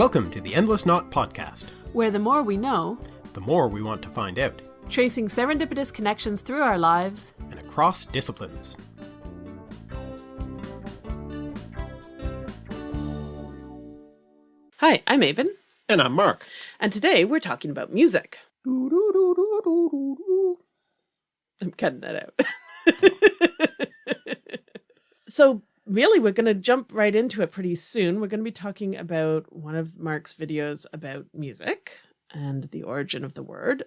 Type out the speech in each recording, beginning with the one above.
Welcome to the Endless Knot Podcast, where the more we know, the more we want to find out, tracing serendipitous connections through our lives and across disciplines. Hi, I'm Aven. And I'm Mark. And today we're talking about music. I'm cutting that out. so really, we're going to jump right into it pretty soon. We're going to be talking about one of Mark's videos about music and the origin of the word,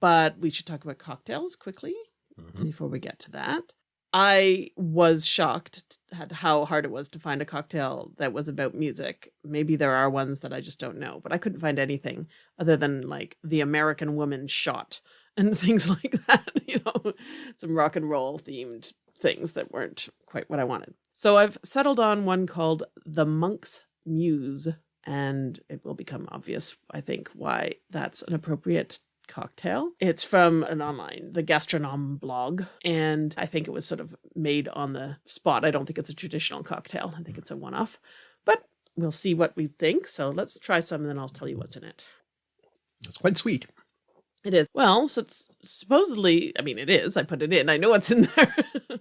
but we should talk about cocktails quickly mm -hmm. before we get to that. I was shocked at how hard it was to find a cocktail that was about music. Maybe there are ones that I just don't know, but I couldn't find anything other than like the American woman shot and things like that, you know, some rock and roll themed things that weren't quite what I wanted. So I've settled on one called The Monk's Muse, and it will become obvious, I think, why that's an appropriate cocktail. It's from an online, the Gastronome blog, and I think it was sort of made on the spot. I don't think it's a traditional cocktail. I think it's a one-off, but we'll see what we think. So let's try some and then I'll tell you what's in it. It's quite sweet. It is. Well, so it's supposedly, I mean, it is. I put it in. I know what's in there.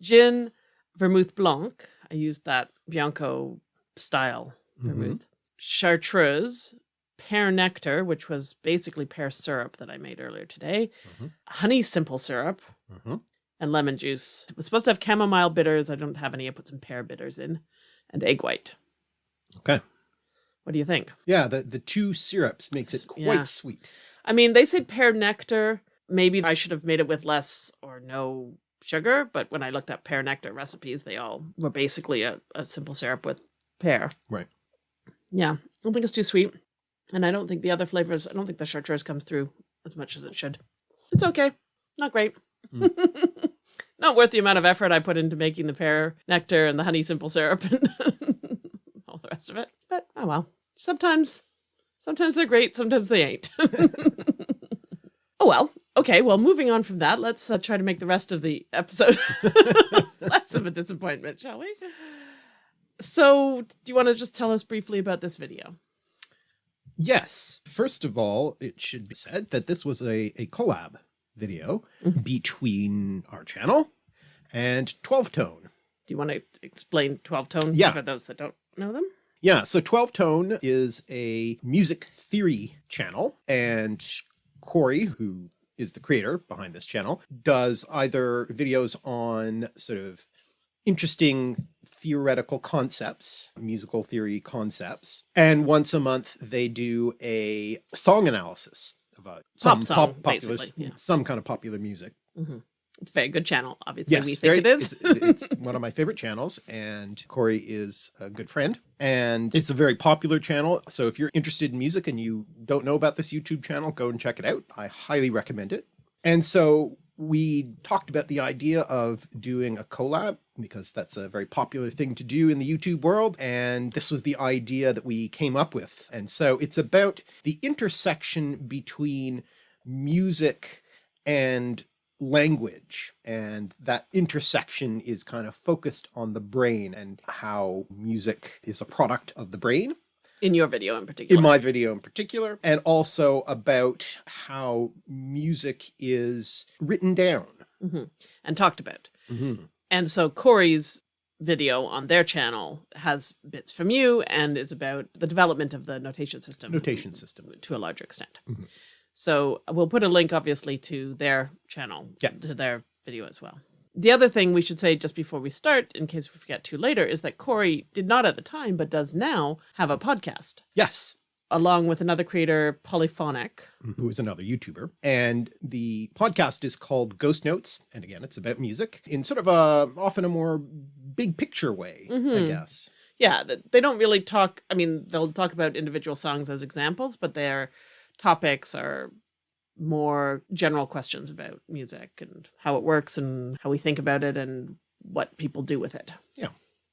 Gin, vermouth blanc. I used that Bianco style mm-hmm. vermouth. Mm -hmm. Chartreuse, pear nectar, which was basically pear syrup that I made earlier today, mm -hmm. honey simple syrup, mm -hmm. and lemon juice. It was supposed to have chamomile bitters. I don't have any. I put some pear bitters in, and egg white. Okay. What do you think? Yeah, the, the two syrups makes it quite yeah. sweet. I mean, they say pear nectar. Maybe I should have made it with less or no sugar, but when I looked up pear nectar recipes, they all were basically a, a simple syrup with pear. Right. Yeah, I don't think it's too sweet. And I don't think the other flavors, I don't think the chartreuse comes through as much as it should. It's okay. Not great. Mm. Not worth the amount of effort I put into making the pear nectar and the honey simple syrup and all the rest of it. But oh well. Sometimes, sometimes they're great. Sometimes they ain't. oh well. Okay. Well, moving on from that, let's uh, try to make the rest of the episode less of a disappointment, shall we? So do you want to just tell us briefly about this video? Yes. First of all, it should be said that this was a, a collab video mm -hmm. between our channel and 12 Tone. Do you want to explain 12 Tone yeah. for those that don't know them? Yeah, so 12 Tone is a music theory channel and Corey, who is the creator behind this channel, does either videos on sort of interesting theoretical concepts, musical theory concepts. And once a month they do a song analysis of a, some pop, song, pop popular, yeah. some kind of popular music. Mm -hmm. It's a very good channel, obviously. Yes, we think very, it is. it's, it's one of my favorite channels and Corey is a good friend and it's a very popular channel. So if you're interested in music and you don't know about this YouTube channel, go and check it out. I highly recommend it. And so we talked about the idea of doing a collab because that's a very popular thing to do in the YouTube world. And this was the idea that we came up with. And so it's about the intersection between music and language. And that intersection is kind of focused on the brain and how music is a product of the brain in your video in particular. In my video in particular, and also about how music is written down. Mm -hmm. And talked about. Mm -hmm. And so Corey's video on their channel has bits from you and is about the development of the notation system. Notation system. To a larger extent. Mm -hmm. So we'll put a link obviously to their channel, yeah. to their video as well. The other thing we should say just before we start, in case we forget to later, is that Corey did not at the time, but does now have a podcast. Yes. Along with another creator, Polyphonic. Who is another YouTuber. And the podcast is called Ghost Notes. And again, it's about music in sort of a, often a more big picture way, mm -hmm. I mm-hmm. guess. Yeah, they don't really talk, I mean, they'll talk about individual songs as examples, but their topics are more general questions about music and how it works and how we think about it and what people do with it. Yeah.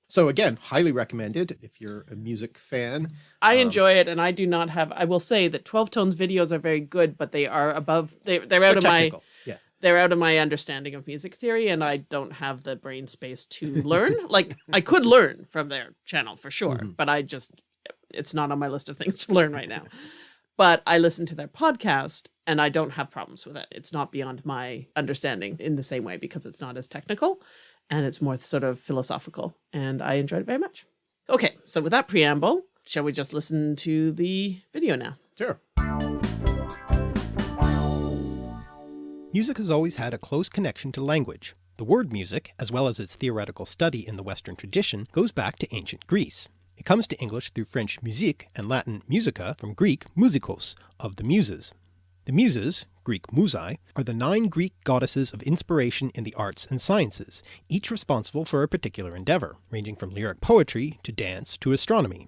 So again, highly recommended if you're a music fan. I um, enjoy it and I do not have, I will say that 12 Tones videos are very good, but they are above, they, they're out of technical. my, yeah. they're out of my understanding of music theory and I don't have the brain space to learn. like I could learn from their channel for sure, mm -hmm. but I just it's not on my list of things to learn right now. But I listen to their podcast and I don't have problems with it. It's not beyond my understanding in the same way because it's not as technical and it's more sort of philosophical. And I enjoyed it very much. Okay, so with that preamble, shall we just listen to the video now? Sure. Music has always had a close connection to language. The word music, as well as its theoretical study in the Western tradition, goes back to ancient Greece. It comes to English through French musique and Latin musica from Greek musikos, of the Muses. The Muses, Greek musai, are the nine Greek goddesses of inspiration in the arts and sciences, each responsible for a particular endeavour, ranging from lyric poetry to dance to astronomy.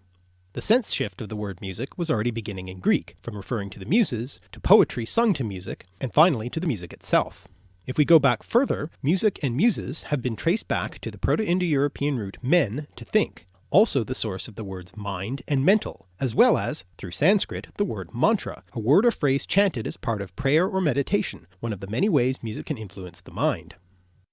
The sense shift of the word music was already beginning in Greek, from referring to the Muses, to poetry sung to music, and finally to the music itself. If we go back further, music and muses have been traced back to the Proto-Indo-European root men to think, also the source of the words mind and mental, as well as, through Sanskrit, the word mantra, a word or phrase chanted as part of prayer or meditation, one of the many ways music can influence the mind.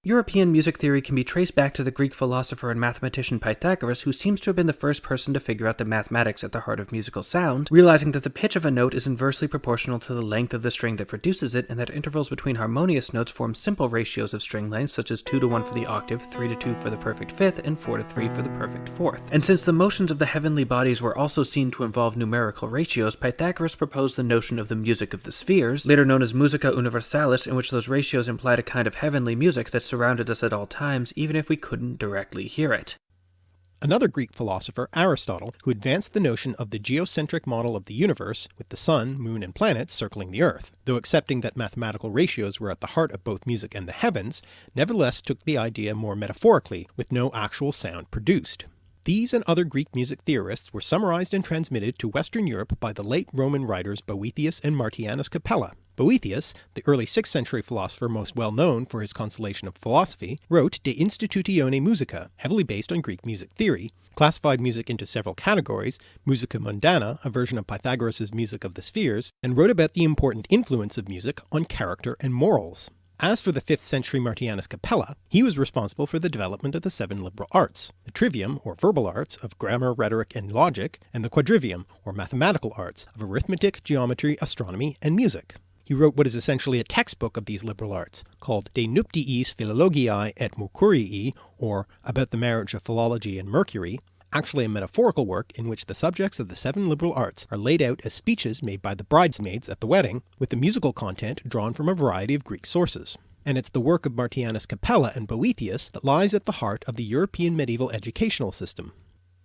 European music theory can be traced back to the Greek philosopher and mathematician Pythagoras, who seems to have been the first person to figure out the mathematics at the heart of musical sound, realizing that the pitch of a note is inversely proportional to the length of the string that produces it, and that intervals between harmonious notes form simple ratios of string length, such as 2 to 1 for the octave, 3 to 2 for the perfect fifth, and 4 to 3 for the perfect fourth. And since the motions of the heavenly bodies were also seen to involve numerical ratios, Pythagoras proposed the notion of the music of the spheres, later known as musica universalis, in which those ratios implied a kind of heavenly music that surrounded us at all times, even if we couldn't directly hear it. Another Greek philosopher, Aristotle, who advanced the notion of the geocentric model of the universe, with the sun, moon, and planets circling the earth, though accepting that mathematical ratios were at the heart of both music and the heavens, nevertheless took the idea more metaphorically, with no actual sound produced. These and other Greek music theorists were summarized and transmitted to Western Europe by the late Roman writers Boethius and Martianus Capella, Boethius, the early 6th century philosopher most well known for his consolation of philosophy, wrote De Institutione Musica, heavily based on Greek music theory, classified music into several categories, musica mundana, a version of Pythagoras' music of the spheres, and wrote about the important influence of music on character and morals. As for the 5th century Martianus Capella, he was responsible for the development of the seven liberal arts, the trivium or verbal arts of grammar, rhetoric, and logic, and the quadrivium or mathematical arts of arithmetic, geometry, astronomy, and music. He wrote what is essentially a textbook of these liberal arts, called De Nuptiis Philologiae et Mercurii, or About the Marriage of Philology and Mercury, actually a metaphorical work in which the subjects of the seven liberal arts are laid out as speeches made by the bridesmaids at the wedding, with the musical content drawn from a variety of Greek sources. And it's the work of Martianus Capella and Boethius that lies at the heart of the European medieval educational system.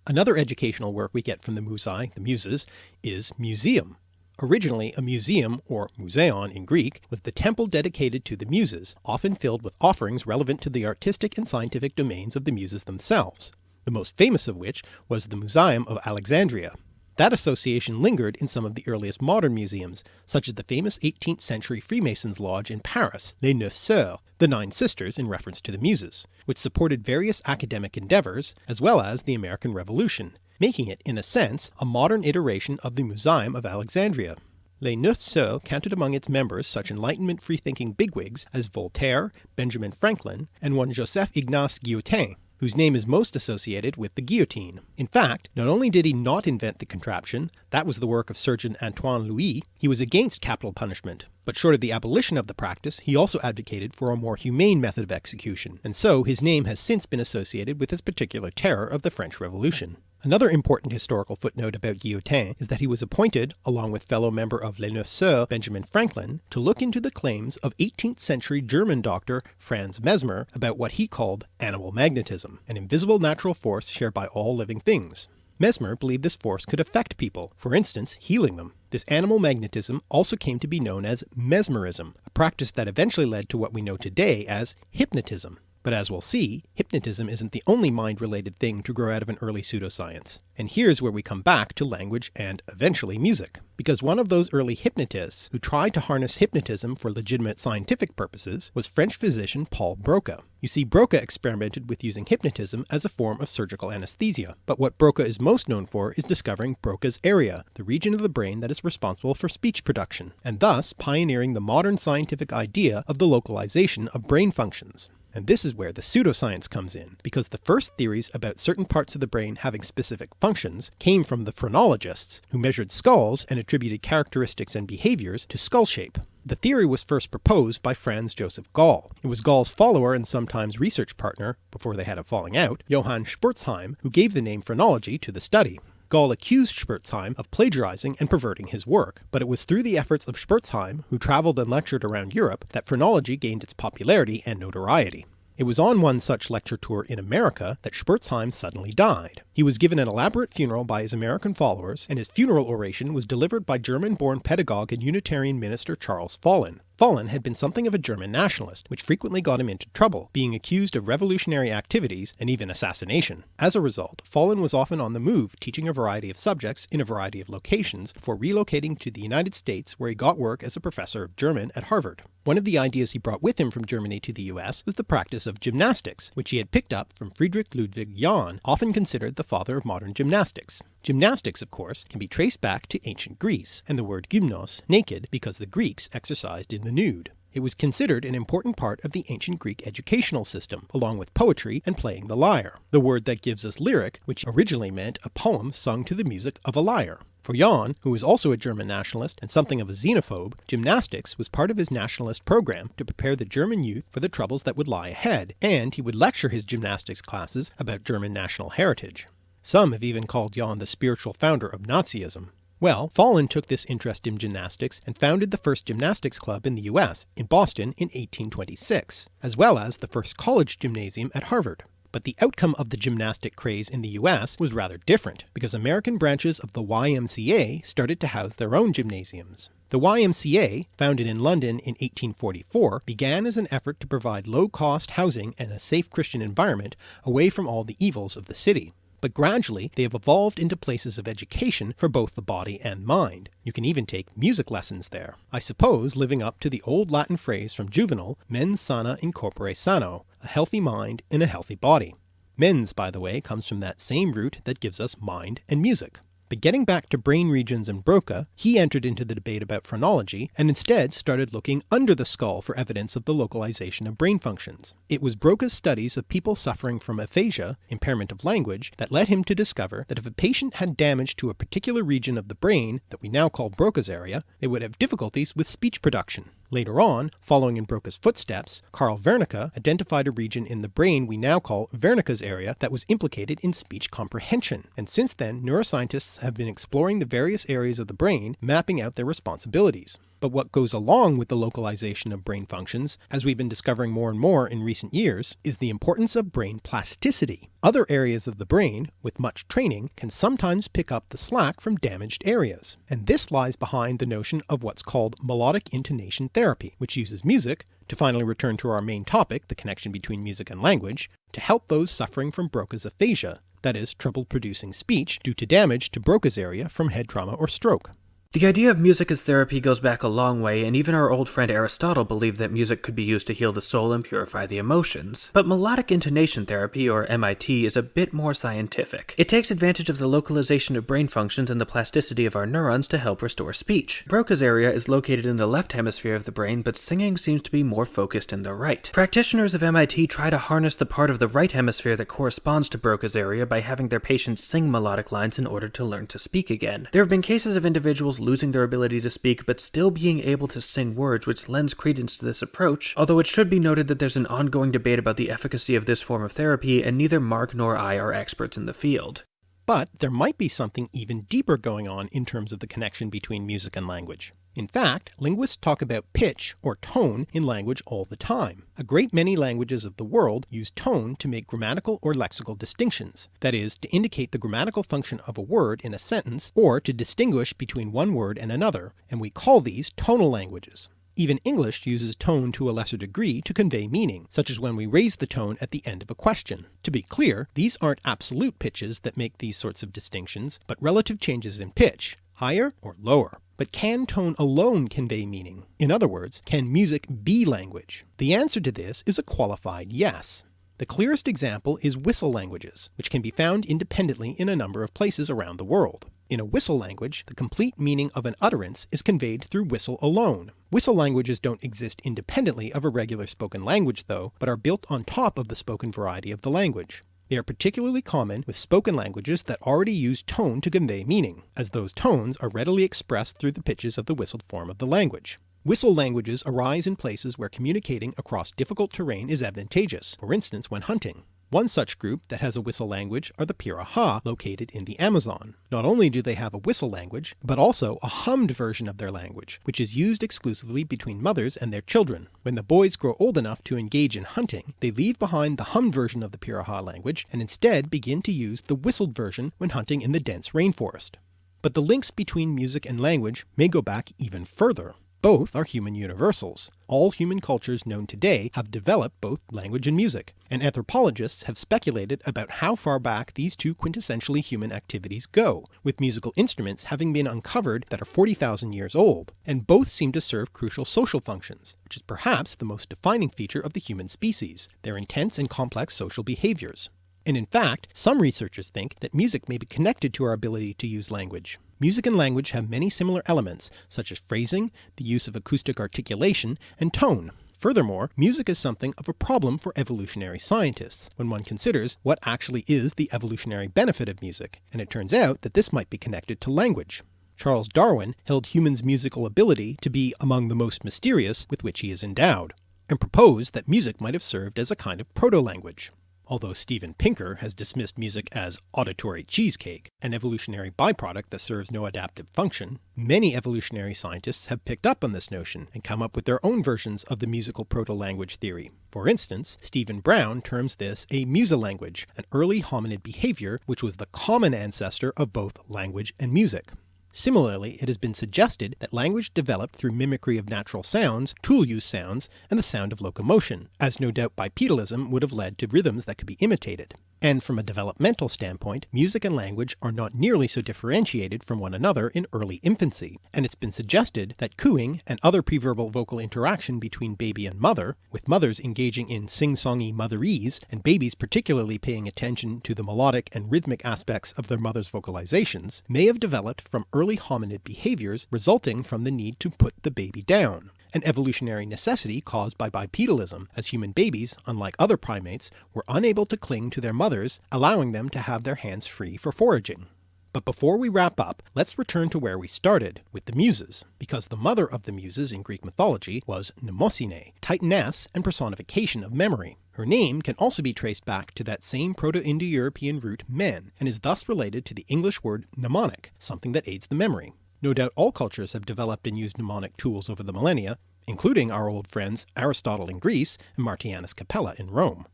Another educational work we get from the Musai, the Muses, is Museum, Originally a museum, or museon in Greek, was the temple dedicated to the Muses, often filled with offerings relevant to the artistic and scientific domains of the Muses themselves, the most famous of which was the Museum of Alexandria. That association lingered in some of the earliest modern museums, such as the famous 18th century Freemasons lodge in Paris, Les Neuf Sœurs, the Nine Sisters in reference to the Muses, which supported various academic endeavours, as well as the American Revolution, making it, in a sense, a modern iteration of the Museum of Alexandria. Les Neuf Sœurs counted among its members such Enlightenment free-thinking bigwigs as Voltaire, Benjamin Franklin, and one Joseph Ignace Guillotin, whose name is most associated with the guillotine. In fact, not only did he not invent the contraption, that was the work of surgeon Antoine Louis, he was against capital punishment, but short of the abolition of the practice, he also advocated for a more humane method of execution, and so his name has since been associated with this particular terror of the French Revolution. Another important historical footnote about Guillotin is that he was appointed, along with fellow member of Les Neuf Sœurs Benjamin Franklin, to look into the claims of 18th century German doctor Franz Mesmer about what he called animal magnetism, an invisible natural force shared by all living things. Mesmer believed this force could affect people, for instance healing them. This animal magnetism also came to be known as mesmerism, a practice that eventually led to what we know today as hypnotism. But as we'll see, hypnotism isn't the only mind-related thing to grow out of an early pseudoscience. And here's where we come back to language and eventually music. Because one of those early hypnotists who tried to harness hypnotism for legitimate scientific purposes was French physician Paul Broca. You see, Broca experimented with using hypnotism as a form of surgical anesthesia, but what Broca is most known for is discovering Broca's area, the region of the brain that is responsible for speech production, and thus pioneering the modern scientific idea of the localization of brain functions. And this is where the pseudoscience comes in, because the first theories about certain parts of the brain having specific functions came from the phrenologists, who measured skulls and attributed characteristics and behaviours to skull shape. The theory was first proposed by Franz Joseph Gall. It was Gall's follower and sometimes research partner, before they had a falling out, Johann Spurzheim, who gave the name phrenology to the study. Gall accused Spurzheim of plagiarizing and perverting his work, but it was through the efforts of Spurzheim, who travelled and lectured around Europe, that phrenology gained its popularity and notoriety. It was on one such lecture tour in America that Spurzheim suddenly died. He was given an elaborate funeral by his American followers, and his funeral oration was delivered by German-born pedagogue and Unitarian minister Charles Follen. Follen had been something of a German nationalist, which frequently got him into trouble, being accused of revolutionary activities and even assassination. As a result, Follen was often on the move teaching a variety of subjects in a variety of locations before relocating to the United States where he got work as a professor of German at Harvard. One of the ideas he brought with him from Germany to the US was the practice of gymnastics, which he had picked up from Friedrich Ludwig Jahn, often considered the father of modern gymnastics. Gymnastics, of course, can be traced back to ancient Greece, and the word gymnos, naked, because the Greeks exercised in the nude. It was considered an important part of the ancient Greek educational system, along with poetry and playing the lyre, the word that gives us lyric, which originally meant a poem sung to the music of a lyre. For Jahn, who was also a German nationalist and something of a xenophobe, gymnastics was part of his nationalist program to prepare the German youth for the troubles that would lie ahead, and he would lecture his gymnastics classes about German national heritage. Some have even called Jahn the spiritual founder of Nazism. Well, Follen took this interest in gymnastics and founded the first gymnastics club in the US, in Boston, in 1826, as well as the first college gymnasium at Harvard. But the outcome of the gymnastic craze in the US was rather different, because American branches of the YMCA started to house their own gymnasiums. The YMCA, founded in London in 1844, began as an effort to provide low-cost housing and a safe Christian environment away from all the evils of the city but gradually they have evolved into places of education for both the body and mind. You can even take music lessons there, I suppose living up to the old Latin phrase from Juvenal, mens sana in corpore sano, a healthy mind in a healthy body. Mens, by the way, comes from that same root that gives us mind and music. But getting back to brain regions and Broca, he entered into the debate about phrenology and instead started looking under the skull for evidence of the localization of brain functions. It was Broca's studies of people suffering from aphasia, impairment of language, that led him to discover that if a patient had damage to a particular region of the brain that we now call Broca's area, they would have difficulties with speech production. Later on, following in Broca's footsteps, Carl Wernicke identified a region in the brain we now call Wernicke's area that was implicated in speech comprehension, and since then neuroscientists have been exploring the various areas of the brain, mapping out their responsibilities. But what goes along with the localization of brain functions, as we've been discovering more and more in recent years, is the importance of brain plasticity. Other areas of the brain, with much training, can sometimes pick up the slack from damaged areas. And this lies behind the notion of what's called melodic intonation therapy, which uses music, to finally return to our main topic, the connection between music and language, to help those suffering from Broca's aphasia, that is, trouble producing speech due to damage to Broca's area from head trauma or stroke. The idea of music as therapy goes back a long way, and even our old friend Aristotle believed that music could be used to heal the soul and purify the emotions. But melodic intonation therapy, or MIT, is a bit more scientific. It takes advantage of the localization of brain functions and the plasticity of our neurons to help restore speech. Broca's area is located in the left hemisphere of the brain, but singing seems to be more focused in the right. Practitioners of MIT try to harness the part of the right hemisphere that corresponds to Broca's area by having their patients sing melodic lines in order to learn to speak again. There have been cases of individuals losing their ability to speak but still being able to sing words, which lends credence to this approach, although it should be noted that there's an ongoing debate about the efficacy of this form of therapy, and neither Mark nor I are experts in the field. But there might be something even deeper going on in terms of the connection between music and language. In fact, linguists talk about pitch or tone in language all the time. A great many languages of the world use tone to make grammatical or lexical distinctions, that is, to indicate the grammatical function of a word in a sentence or to distinguish between one word and another, and we call these tonal languages. Even English uses tone to a lesser degree to convey meaning, such as when we raise the tone at the end of a question. To be clear, these aren't absolute pitches that make these sorts of distinctions, but relative changes in pitch, higher or lower. But can tone alone convey meaning? In other words, can music be language? The answer to this is a qualified yes. The clearest example is whistle languages, which can be found independently in a number of places around the world. In a whistle language, the complete meaning of an utterance is conveyed through whistle alone, Whistle languages don't exist independently of a regular spoken language though, but are built on top of the spoken variety of the language. They are particularly common with spoken languages that already use tone to convey meaning, as those tones are readily expressed through the pitches of the whistled form of the language. Whistle languages arise in places where communicating across difficult terrain is advantageous, for instance when hunting. One such group that has a whistle language are the Piraha located in the Amazon. Not only do they have a whistle language, but also a hummed version of their language, which is used exclusively between mothers and their children. When the boys grow old enough to engage in hunting, they leave behind the hummed version of the Piraha language and instead begin to use the whistled version when hunting in the dense rainforest. But the links between music and language may go back even further. Both are human universals. All human cultures known today have developed both language and music, and anthropologists have speculated about how far back these two quintessentially human activities go, with musical instruments having been uncovered that are 40,000 years old, and both seem to serve crucial social functions, which is perhaps the most defining feature of the human species, their intense and complex social behaviours. And in fact, some researchers think that music may be connected to our ability to use language. Music and language have many similar elements, such as phrasing, the use of acoustic articulation, and tone. Furthermore, music is something of a problem for evolutionary scientists, when one considers what actually is the evolutionary benefit of music, and it turns out that this might be connected to language. Charles Darwin held humans' musical ability to be among the most mysterious with which he is endowed, and proposed that music might have served as a kind of proto-language although Steven Pinker has dismissed music as auditory cheesecake, an evolutionary byproduct that serves no adaptive function, many evolutionary scientists have picked up on this notion and come up with their own versions of the musical proto-language theory. For instance, Stephen Brown terms this a musilanguage, an early hominid behaviour which was the common ancestor of both language and music. Similarly, it has been suggested that language developed through mimicry of natural sounds, tool use sounds, and the sound of locomotion, as no doubt bipedalism would have led to rhythms that could be imitated. And from a developmental standpoint, music and language are not nearly so differentiated from one another in early infancy, and it's been suggested that cooing and other preverbal vocal interaction between baby and mother, with mothers engaging in sing-songy motherese and babies particularly paying attention to the melodic and rhythmic aspects of their mother's vocalizations, may have developed from early hominid behaviours resulting from the need to put the baby down an evolutionary necessity caused by bipedalism, as human babies, unlike other primates, were unable to cling to their mothers, allowing them to have their hands free for foraging. But before we wrap up, let's return to where we started, with the Muses, because the mother of the Muses in Greek mythology was Mnemosyne, titaness and personification of memory. Her name can also be traced back to that same Proto-Indo-European root men, and is thus related to the English word mnemonic, something that aids the memory. No doubt all cultures have developed and used mnemonic tools over the millennia, including our old friends Aristotle in Greece and Martianus Capella in Rome.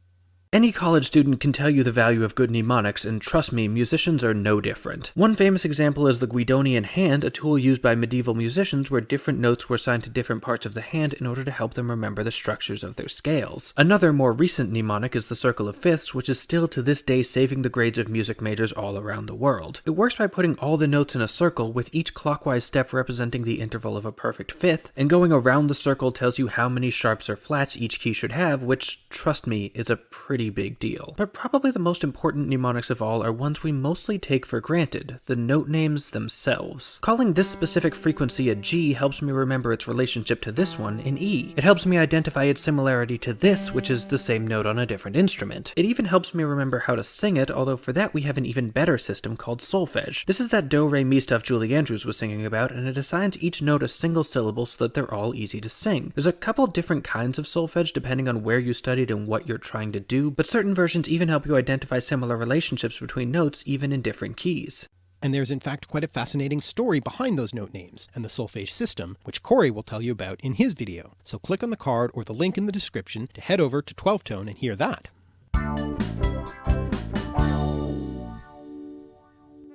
Any college student can tell you the value of good mnemonics, and trust me, musicians are no different. One famous example is the Guidonian hand, a tool used by medieval musicians where different notes were assigned to different parts of the hand in order to help them remember the structures of their scales. Another more recent mnemonic is the circle of fifths, which is still to this day saving the grades of music majors all around the world. It works by putting all the notes in a circle, with each clockwise step representing the interval of a perfect fifth, and going around the circle tells you how many sharps or flats each key should have, which, trust me, is a pretty pretty big deal. But probably the most important mnemonics of all are ones we mostly take for granted, the note names themselves. Calling this specific frequency a G helps me remember its relationship to this one in E. It helps me identify its similarity to this, which is the same note on a different instrument. It even helps me remember how to sing it, although for that we have an even better system called solfege. This is that do-re-mi stuff Julie Andrews was singing about, and it assigns each note a single syllable so that they're all easy to sing. There's a couple different kinds of solfege depending on where you studied and what you're trying to do, but certain versions even help you identify similar relationships between notes even in different keys. And there's in fact quite a fascinating story behind those note names and the solfege system, which Corey will tell you about in his video. So click on the card or the link in the description to head over to 12 Tone and hear that.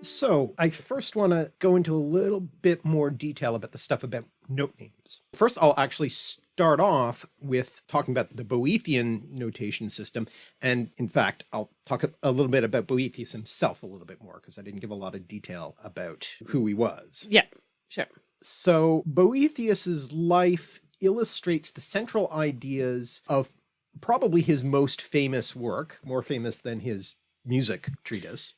So I first want to go into a little bit more detail about the stuff about note names. First, I'll actually start off with talking about the Boethian notation system. And in fact, I'll talk a little bit about Boethius himself a little bit more because I didn't give a lot of detail about who he was. Yeah, sure. So Boethius's life illustrates the central ideas of probably his most famous work, more famous than his music treatise,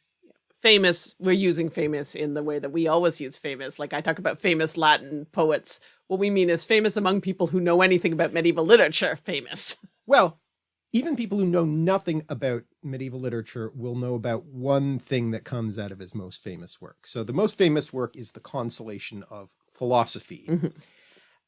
famous, we're using famous in the way that we always use famous. Like I talk about famous Latin poets. What we mean is famous among people who know anything about medieval literature, famous. Well, even people who know nothing about medieval literature will know about one thing that comes out of his most famous work. So the most famous work is the Consolation of Philosophy. Mhm.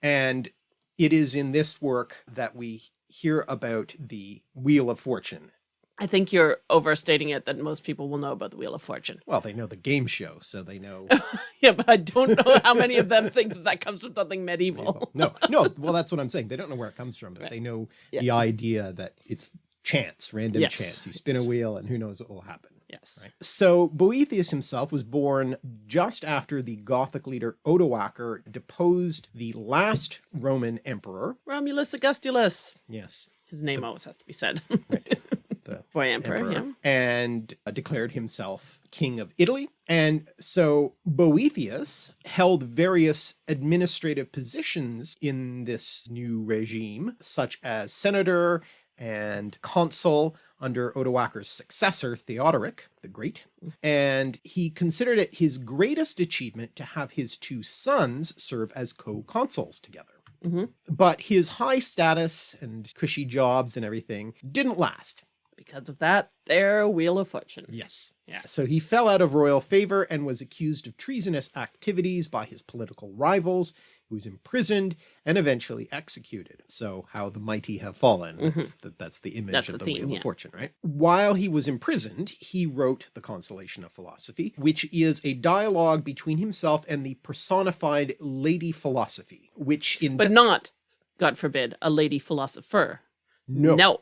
And it is in this work that we hear about the Wheel of Fortune. I think you're overstating it that most people will know about the Wheel of Fortune. Well, they know the game show, so they know. Yeah, but I don't know how many of them think that that comes from something medieval. no, no. Well, that's what I'm saying. They don't know where it comes from, but Right. they know Yeah. the idea that it's chance, random Yes. chance. You spin a wheel and who knows what will happen. Yes. Right. So Boethius himself was born just after the Gothic leader Odoacer deposed the last Roman emperor. Romulus Augustulus. Yes, His name always has to be said. the Boy Emperor, emperor, yeah. and uh, declared himself king of Italy. And so Boethius held various administrative positions in this new regime, such as senator and consul under Odoacer's successor, Theodoric the Great. And he considered it his greatest achievement to have his two sons serve as co-consuls together. Mhm. But his high status and cushy jobs and everything didn't last. Because of that, their Wheel of Fortune. Yes. Yeah. So he fell out of royal favor and was accused of treasonous activities by his political rivals. He was imprisoned and eventually executed. So how the mighty have fallen. That's, the, that's the image Mm-hmm. That's of the the, theme, Wheel yeah. of Fortune, right? While he was imprisoned, he wrote the Consolation of Philosophy, which is a dialogue between himself and the personified Lady Philosophy, which in But not, God forbid, a lady philosopher. no, No.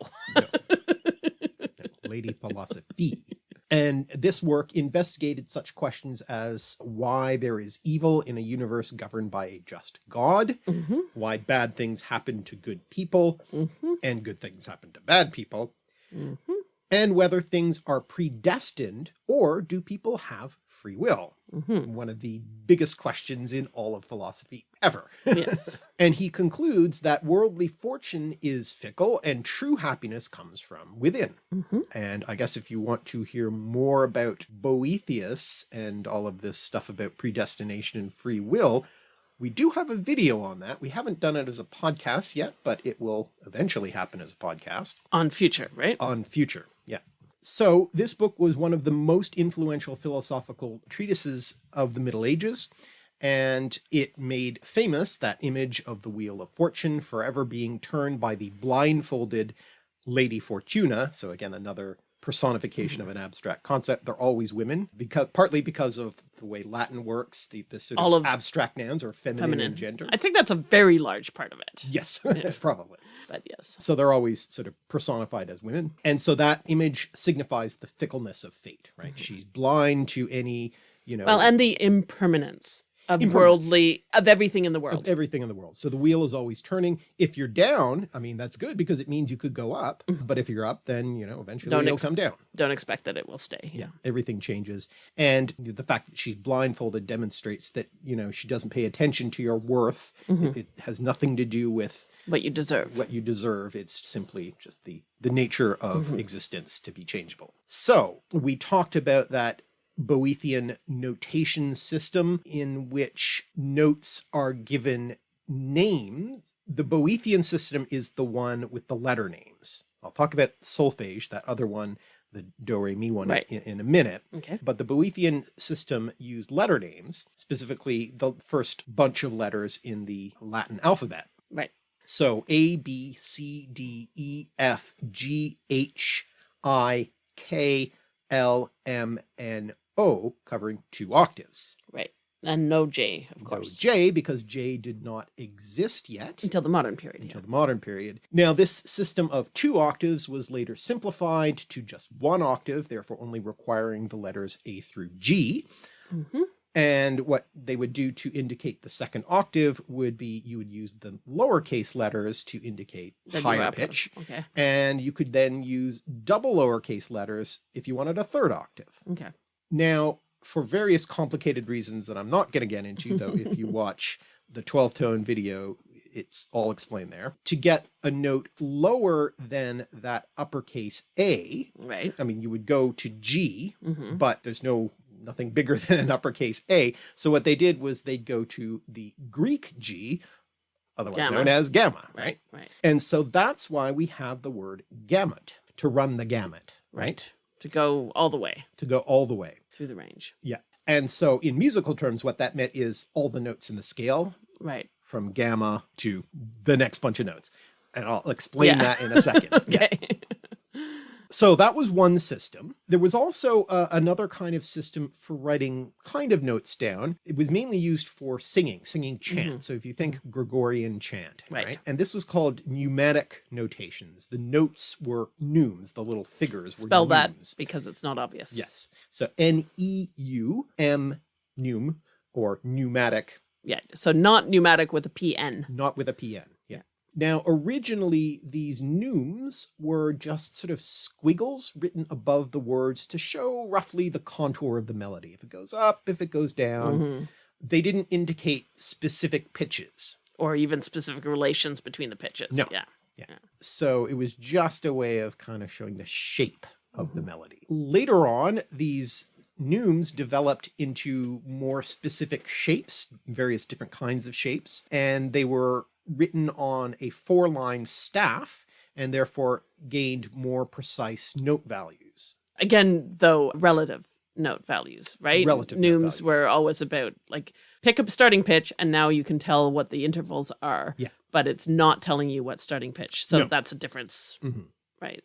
Lady Philosophy. And this work investigated such questions as why there is evil in a universe governed by a just God, Mhm, why bad things happen to good people mhm, and good things happen to bad people, mhm. And whether things are predestined or do people have free will? Mhm. One of the biggest questions in all of philosophy ever. Yes. And he concludes that worldly fortune is fickle and true happiness comes from within. Mhm. And I guess if you want to hear more about Boethius and all of this stuff about predestination and free will, we do have a video on that. We haven't done it as a podcast yet, but it will eventually happen as a podcast On future, right? on future. So this book was one of the most influential philosophical treatises of the Middle Ages, and it made famous that image of the Wheel of Fortune forever being turned by the blindfolded Lady Fortuna. So again, another personification of an abstract concept. They're always women because partly because of the way Latin works, the, the sort All of, of abstract nouns are feminine, Feminine. in gender. I think that's a very large part of it. Yes, probably. But yes. So they're always sort of personified as women. And so that image signifies the fickleness of fate, right? Mm-hmm. She's blind to any, you know. Well, and the impermanence of worldly, of everything in the world of everything in the world. So the wheel is always turning. If you're down, I mean, that's good because it means you could go up. But if you're up, then, you know, eventually Mm-hmm. Don't it'll come down. Don't expect that it will stay. Yeah, everything changes. And the fact that she's blindfolded demonstrates that, you know, she doesn't pay attention to your worth. Mm-hmm. It, it has nothing to do with What you deserve. what you deserve. It's simply just the, the nature of Mm-hmm. existence to be changeable. So we talked about that Boethian notation system in which notes are given names. The Boethian system is the one with the letter names. I'll talk about solfege, that other one, the do re mi one Right. in, in a minute. Okay. But the Boethian system used letter names, specifically the first bunch of letters in the Latin alphabet. Right. So A, B, C, D, E, F, G, H, I, K, L, M, N, O, covering two octaves. Right. And no J, of No course. J, because J did not exist yet Until the modern period. until Yeah. the modern period. Now, this system of two octaves was later simplified to just one octave, therefore only requiring the letters A through G. Mhm. And what they would do to indicate the second octave would be you would use the lowercase letters to indicate Then higher pitch. Okay. And you could then use double lowercase letters if you wanted a third octave. Okay. Now, for various complicated reasons that I'm not going to get into, though, if you watch the 12 tone video, it's all explained there. To get a note lower than that uppercase A, Right. I mean, you would go to G, hmm but there's no nothing bigger than an uppercase A. So what they did was they'd go to the Greek G, otherwise Gamma. known as gamma, right? Right. Right. And so that's why we have the word gamut, to run the gamut, right? To go all the way To go all the way. through the range. Yeah. And so in musical terms, what that meant is all the notes in the scale Right. from gamma to the next bunch of notes. And I'll explain Yeah. that in a second. Yeah. So that was one system. There was also uh, another kind of system for writing kind of notes down. It was mainly used for singing, singing chant. So if you think Gregorian chant. Right. right? And this was called neumatic notations. The notes were neumes, the little figures were Spell that because it's not obvious. Yes. So N-E-U-M, neum, or neumatic Yeah. So not pneumatic with a P-N. Not with a PN. Yeah. Now, originally, these neumes were just sort of squiggles written above the words to show roughly the contour of the melody. If it goes up, if it goes down, Mhm. they didn't indicate specific pitches. Or even specific relations between the pitches. No. Yeah. So it was just a way of kind of showing the shape of the melody. Later on, these neumes developed into more specific shapes, various different kinds of shapes, and they were written on a four line staff and therefore gained more precise note values. Again, though, relative note values, right? Relative values. were always about like pick up starting pitch and now you can tell what the intervals are. Yeah. But it's not telling you what starting pitch. So No. that's a difference. Mhm. Right.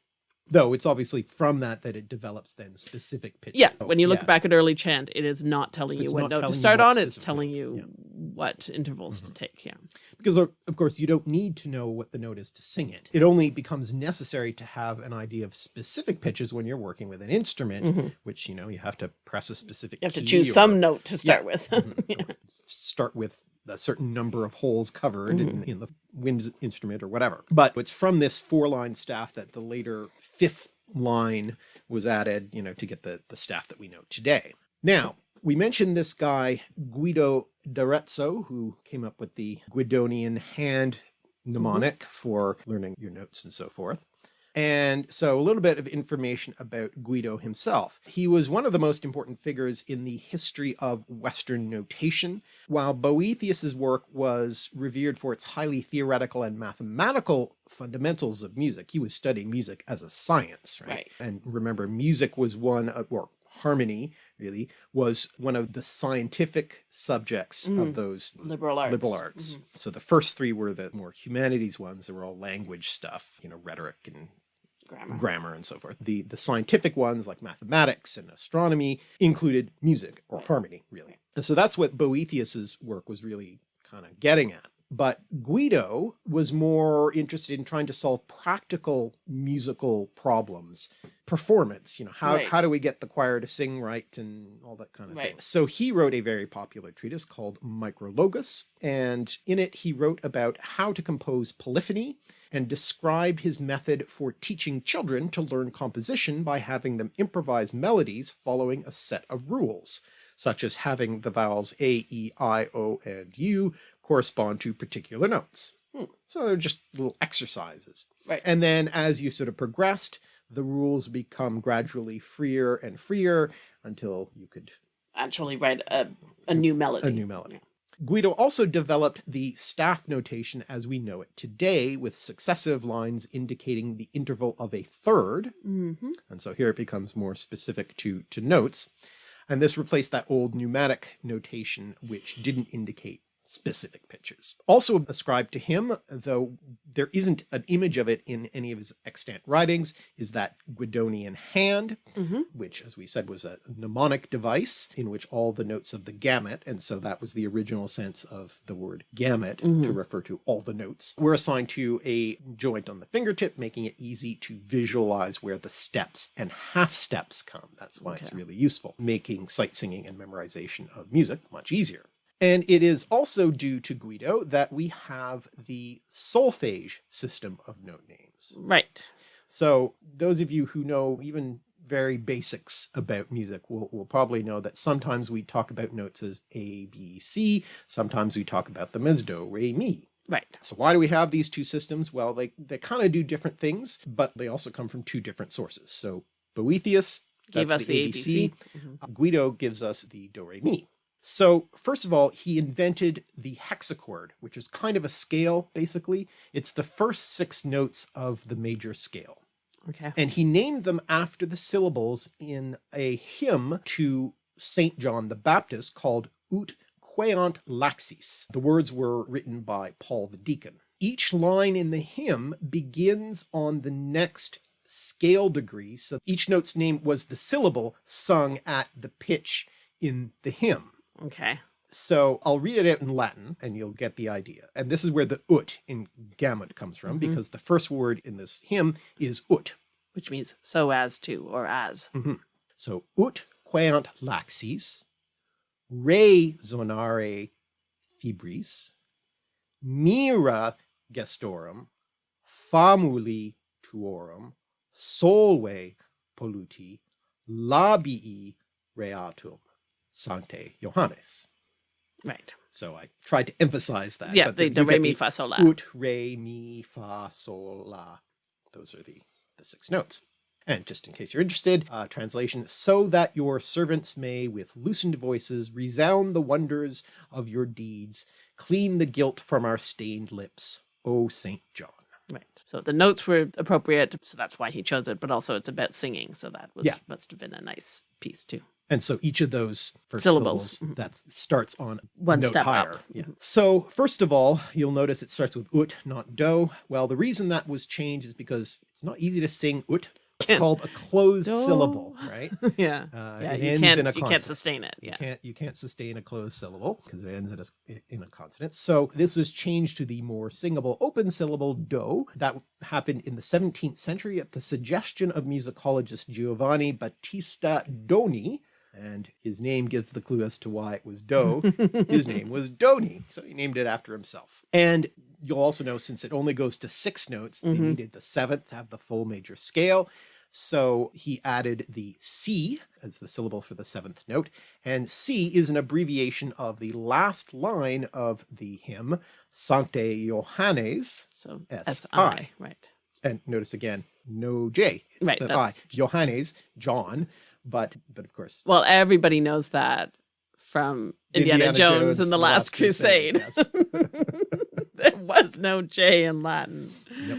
Though it's obviously from that that it develops then specific pitches. Yeah. When you look yeah. back at early chant, it is not telling you It's what note to start on. It's telling you Yeah. Mm-hmm. what intervals to take. Yeah. because of course you don't need to know what the note is to sing it. It only becomes necessary to have an idea of specific pitches when you're working with an instrument, which you know you have to press a specific. Mm-hmm. You have to choose or some note to start with. Mhm. start with a certain number of holes covered in, Mm-hmm. in the wind instrument or whatever. But it's from this four line staff that the later fifth line was added, you know, to get the, the staff that we know today. Now, we mentioned this guy, Guido d'Arezzo, who came up with the Guidonian hand mnemonic for learning your notes and so forth. And so a little bit of information about Guido himself. He was one of the most important figures in the history of Western notation. While Boethius's work was revered for its highly theoretical and mathematical fundamentals of music, he was studying music as a science, right? Right. And remember, music was one of, or harmony really, was one of the scientific subjects Mm. of those Liberal arts. liberal arts. So the first three were the more humanities ones. They were all language stuff, you know, rhetoric and Grammar. grammar and so forth. The the scientific ones like mathematics and astronomy included music or harmony really. And so that's what Boethius's work was really kind of getting at. But Guido was more interested in trying to solve practical musical problems, performance, you know, how, Right. how do we get the choir to sing right and all that kind of thing. So he wrote a very popular treatise called Micrologus, and in it he wrote about how to compose polyphony and described his method for teaching children to learn composition by having them improvise melodies following a set of rules, such as having the vowels A, E, I, O, and U correspond to particular notes. Hmm. So they're just little exercises. Right. And then as you sort of progressed, the rules become gradually freer and freer until you could Actually write a, a new melody. a new melody. Guido also developed the staff notation as we know it today with successive lines indicating the interval of a third. Mm-hmm. And so here it becomes more specific to, to notes. And this replaced that old neumatic notation, which didn't indicate specific pitches. Also ascribed to him, though there isn't an image of it in any of his extant writings, is that Guidonian hand, Mhm. which as we said was a mnemonic device in which all the notes of the gamut, and so that was the original sense of the word gamut to Mhm. refer to all the notes, were assigned to a joint on the fingertip, making it easy to visualize where the steps and half steps come. That's why it's really useful, making sight singing and memorization of music much easier. And it is also due to Guido that we have the solfege system of note names. Right. So those of you who know even very basics about music will, will probably know that sometimes we talk about notes as A, B, C, sometimes we talk about them as Do, Re, Mi. Right. So why do we have these two systems? Well, they, they kind of do different things, but they also come from two different sources. So Boethius Gave us the, ABC. Mhm. Uh, Guido gives us the do re mi. So first of all, he invented the hexachord, which is kind of a scale, basically. It's the first six notes of the major scale. Okay. And he named them after the syllables in a hymn to St. John the Baptist called Ut Queant Laxis. The words were written by Paul the Deacon. Each line in the hymn begins on the next scale degree. So each note's name was the syllable sung at the pitch in the hymn. Okay. So I'll read it out in Latin and you'll get the idea. And this is where the ut in gamut comes from Mhm. because the first word in this hymn is ut. Which means so as to or as. So ut queant laxis, re zonare fibris, mira gestorum, famuli tuorum, solve polluti, labii reatum, sancte Johannes. Right. So I tried to emphasize that. Yeah, but the do get re mi fa sol la. Ut, re, mi, fa, sol, la. Those are the, the six notes. And just in case you're interested, uh, translation, so that your servants may with loosened voices resound the wonders of your deeds, clean the guilt from our stained lips, O Saint John. Right. So the notes were appropriate, so that's why he chose it, but also it's about singing, so that was, Yeah. must have been a nice piece too. And so each of those first Syllables. syllables, that starts on One note step higher. up. Yeah. So first of all, you'll notice it starts with ut, not do. Well, the reason that was changed is because it's not easy to sing ut. It's called a closed Do. syllable, right? yeah. Uh, yeah, you can't you can't sustain it. You Yeah. can't you can't sustain a closed syllable because it ends in a in a consonant. So this was changed to the more singable open syllable do. That happened in the 17th century at the suggestion of musicologist Giovanni Battista Doni. And his name gives the clue as to why it was Doe. his name was Doni, so he named it after himself. And you'll also know since it only goes to six notes, they Mhm. needed the seventh to have the full major scale. So he added the Si as the syllable for the seventh note. And Si is an abbreviation of the last line of the hymn, Sancte Johannes. So S S I. I. Right. And notice again, no J. It's Right, an I. Johannes, John. But, but of course, Well, everybody knows that from Indiana, Jones, and the Last Crusade. yes. there was no J in Latin. Yep.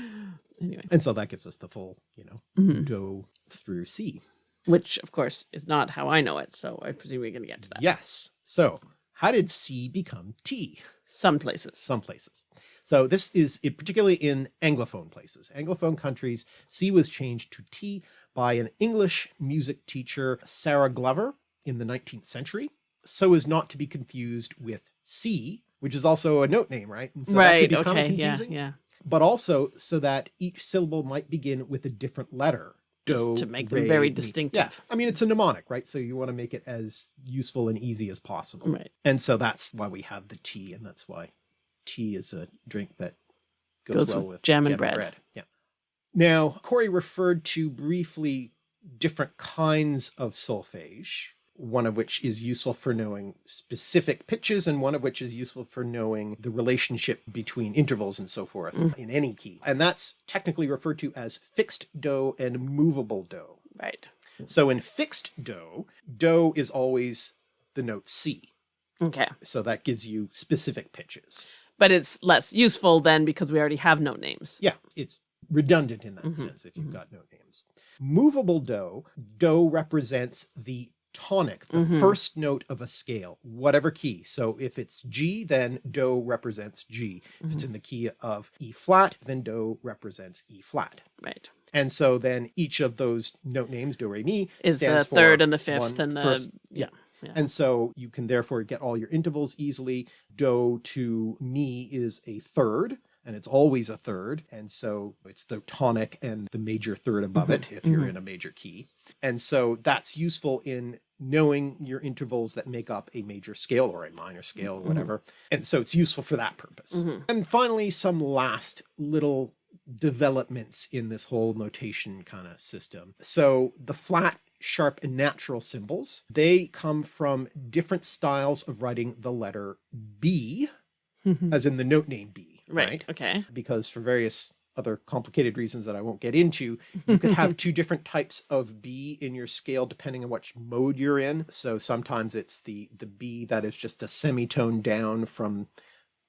Anyway. and so that gives us the full, you know, Mhm. do through Si. Which, of course, is not how I know it. So I presume we're going to get to that. Yes. So how did Si become Ti? Some places. Some places. So this is it, particularly in Anglophone places. Anglophone countries, Si was changed to Ti by an English music teacher, Sarah Glover, in the 19th century, so as not to be confused with C, which is also a note name, right? So that could right. Okay. Yeah. confusing, Yeah. But also so that each syllable might begin with a different letter. Just Do, to make them re, very distinctive. Yeah. I mean, it's a mnemonic, right? So you want to make it as useful and easy as possible. Right. And so that's why we have the Ti and that's why tea is a drink that goes, Goes well with with, jam and bread. Yeah. Now, Corey referred to briefly different kinds of solfege, one of which is useful for knowing specific pitches, and one of which is useful for knowing the relationship between intervals and so forth Mm. in any key. And that's technically referred to as fixed do and movable do. Right. So in fixed do, do is always the note C. Okay. So that gives you specific pitches. But it's less useful then because we already have note names. Yeah, it's redundant in that Mhm, sense if you've mhm. got note names. Movable do, do represents the tonic, the Mhm. first note of a scale, whatever key. So if it's G, then do represents G. If it's Mhm. in the key of E flat, then do represents E flat. Right. And so then each of those note names, do, re, mi, Is the third and the fifth and the first- yeah. Yeah. And so you can therefore get all your intervals easily. Do to mi is a third, and it's always a third. And so it's the tonic and the major third above Mhm, it if you're mhm. in a major key. And so that's useful in knowing your intervals that make up a major scale or a minor scale or Mhm. whatever. And so it's useful for that purpose. Mhm. And finally, some last little developments in this whole notation kind of system. So the flat, sharp, and natural symbols, they come from different styles of writing the letter B, mm-hmm. as in the note name B, right. right? Okay. Because for various other complicated reasons that I won't get into, you could have two different types of B in your scale depending on which mode you're in. So sometimes it's the, the B that is just a semitone down from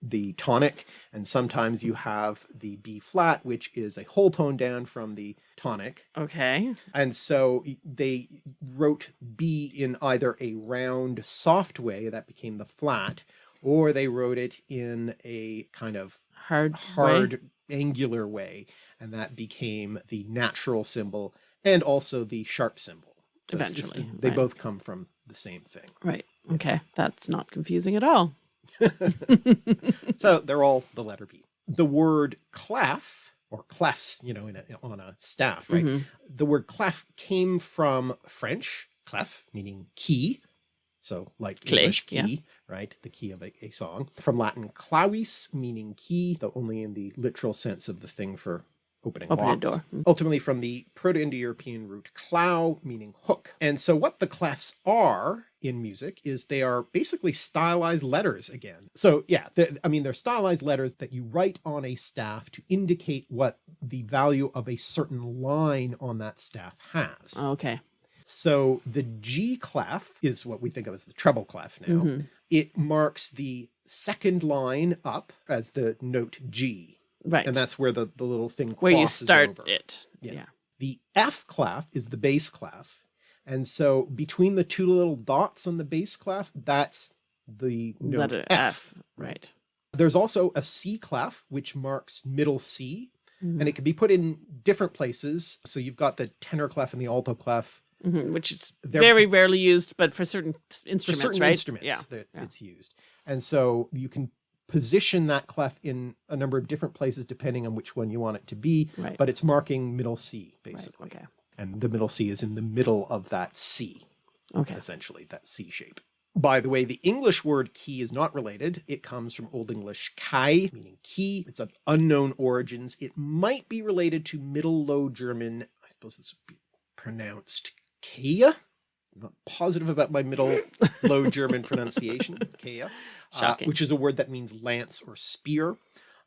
the tonic, and sometimes you have the B flat, which is a whole tone down from the tonic. Okay. And so they wrote B in either a round soft way that became the flat, or they wrote it in a kind of Hard. way. hard angular way, and that became the natural symbol and also the sharp symbol. So it's- it's Eventually, the- they right. both come from the same thing. Right. Okay. That's not confusing at all. So they're all the letter B. The word clef or clefs, you know, in a, on a staff, right? Mhm. The word clef came from French, clef, meaning key. So like Clé, English yeah. key, right? The key of a, a song. From Latin clavis, meaning key, though only in the literal sense of the thing for opening Open locks. door. Mm. Ultimately from the Proto-Indo-European root clow, meaning hook. And so what the clefs are in music is they are basically stylized letters again. So yeah, the, I mean, they're stylized letters that you write on a staff to indicate what the value of a certain line on that staff has. Okay. So the G clef is what we think of as the treble clef now. Mhm. It marks the second line up as the note G. Right. And that's where the, the little thing Where you start over. it. Yeah. Yeah. The F clef is the bass clef. And so between the two little dots on the bass clef, that's the note Letter F. F. Right. There's also a C clef, which marks middle C, Mhm. and it can be put in different places. So you've got the tenor clef and the alto clef Mhm, Which is They're- very rarely used, but for certain for instruments, certain right? instruments Yeah. that yeah. it's used. And so you can position that clef in a number of different places depending on which one you want it to be, Right. but it's marking middle C Right. basically. Okay. And the middle C is in the middle of that C. Okay. essentially that C shape. By the way, the English word key is not related. It comes from Old English kai, meaning key. It's of unknown origins. It might be related to Middle Low German. I suppose this would be pronounced Kea. I'm not positive about my Middle Low German pronunciation, Kea, uh, which is a word that means lance or spear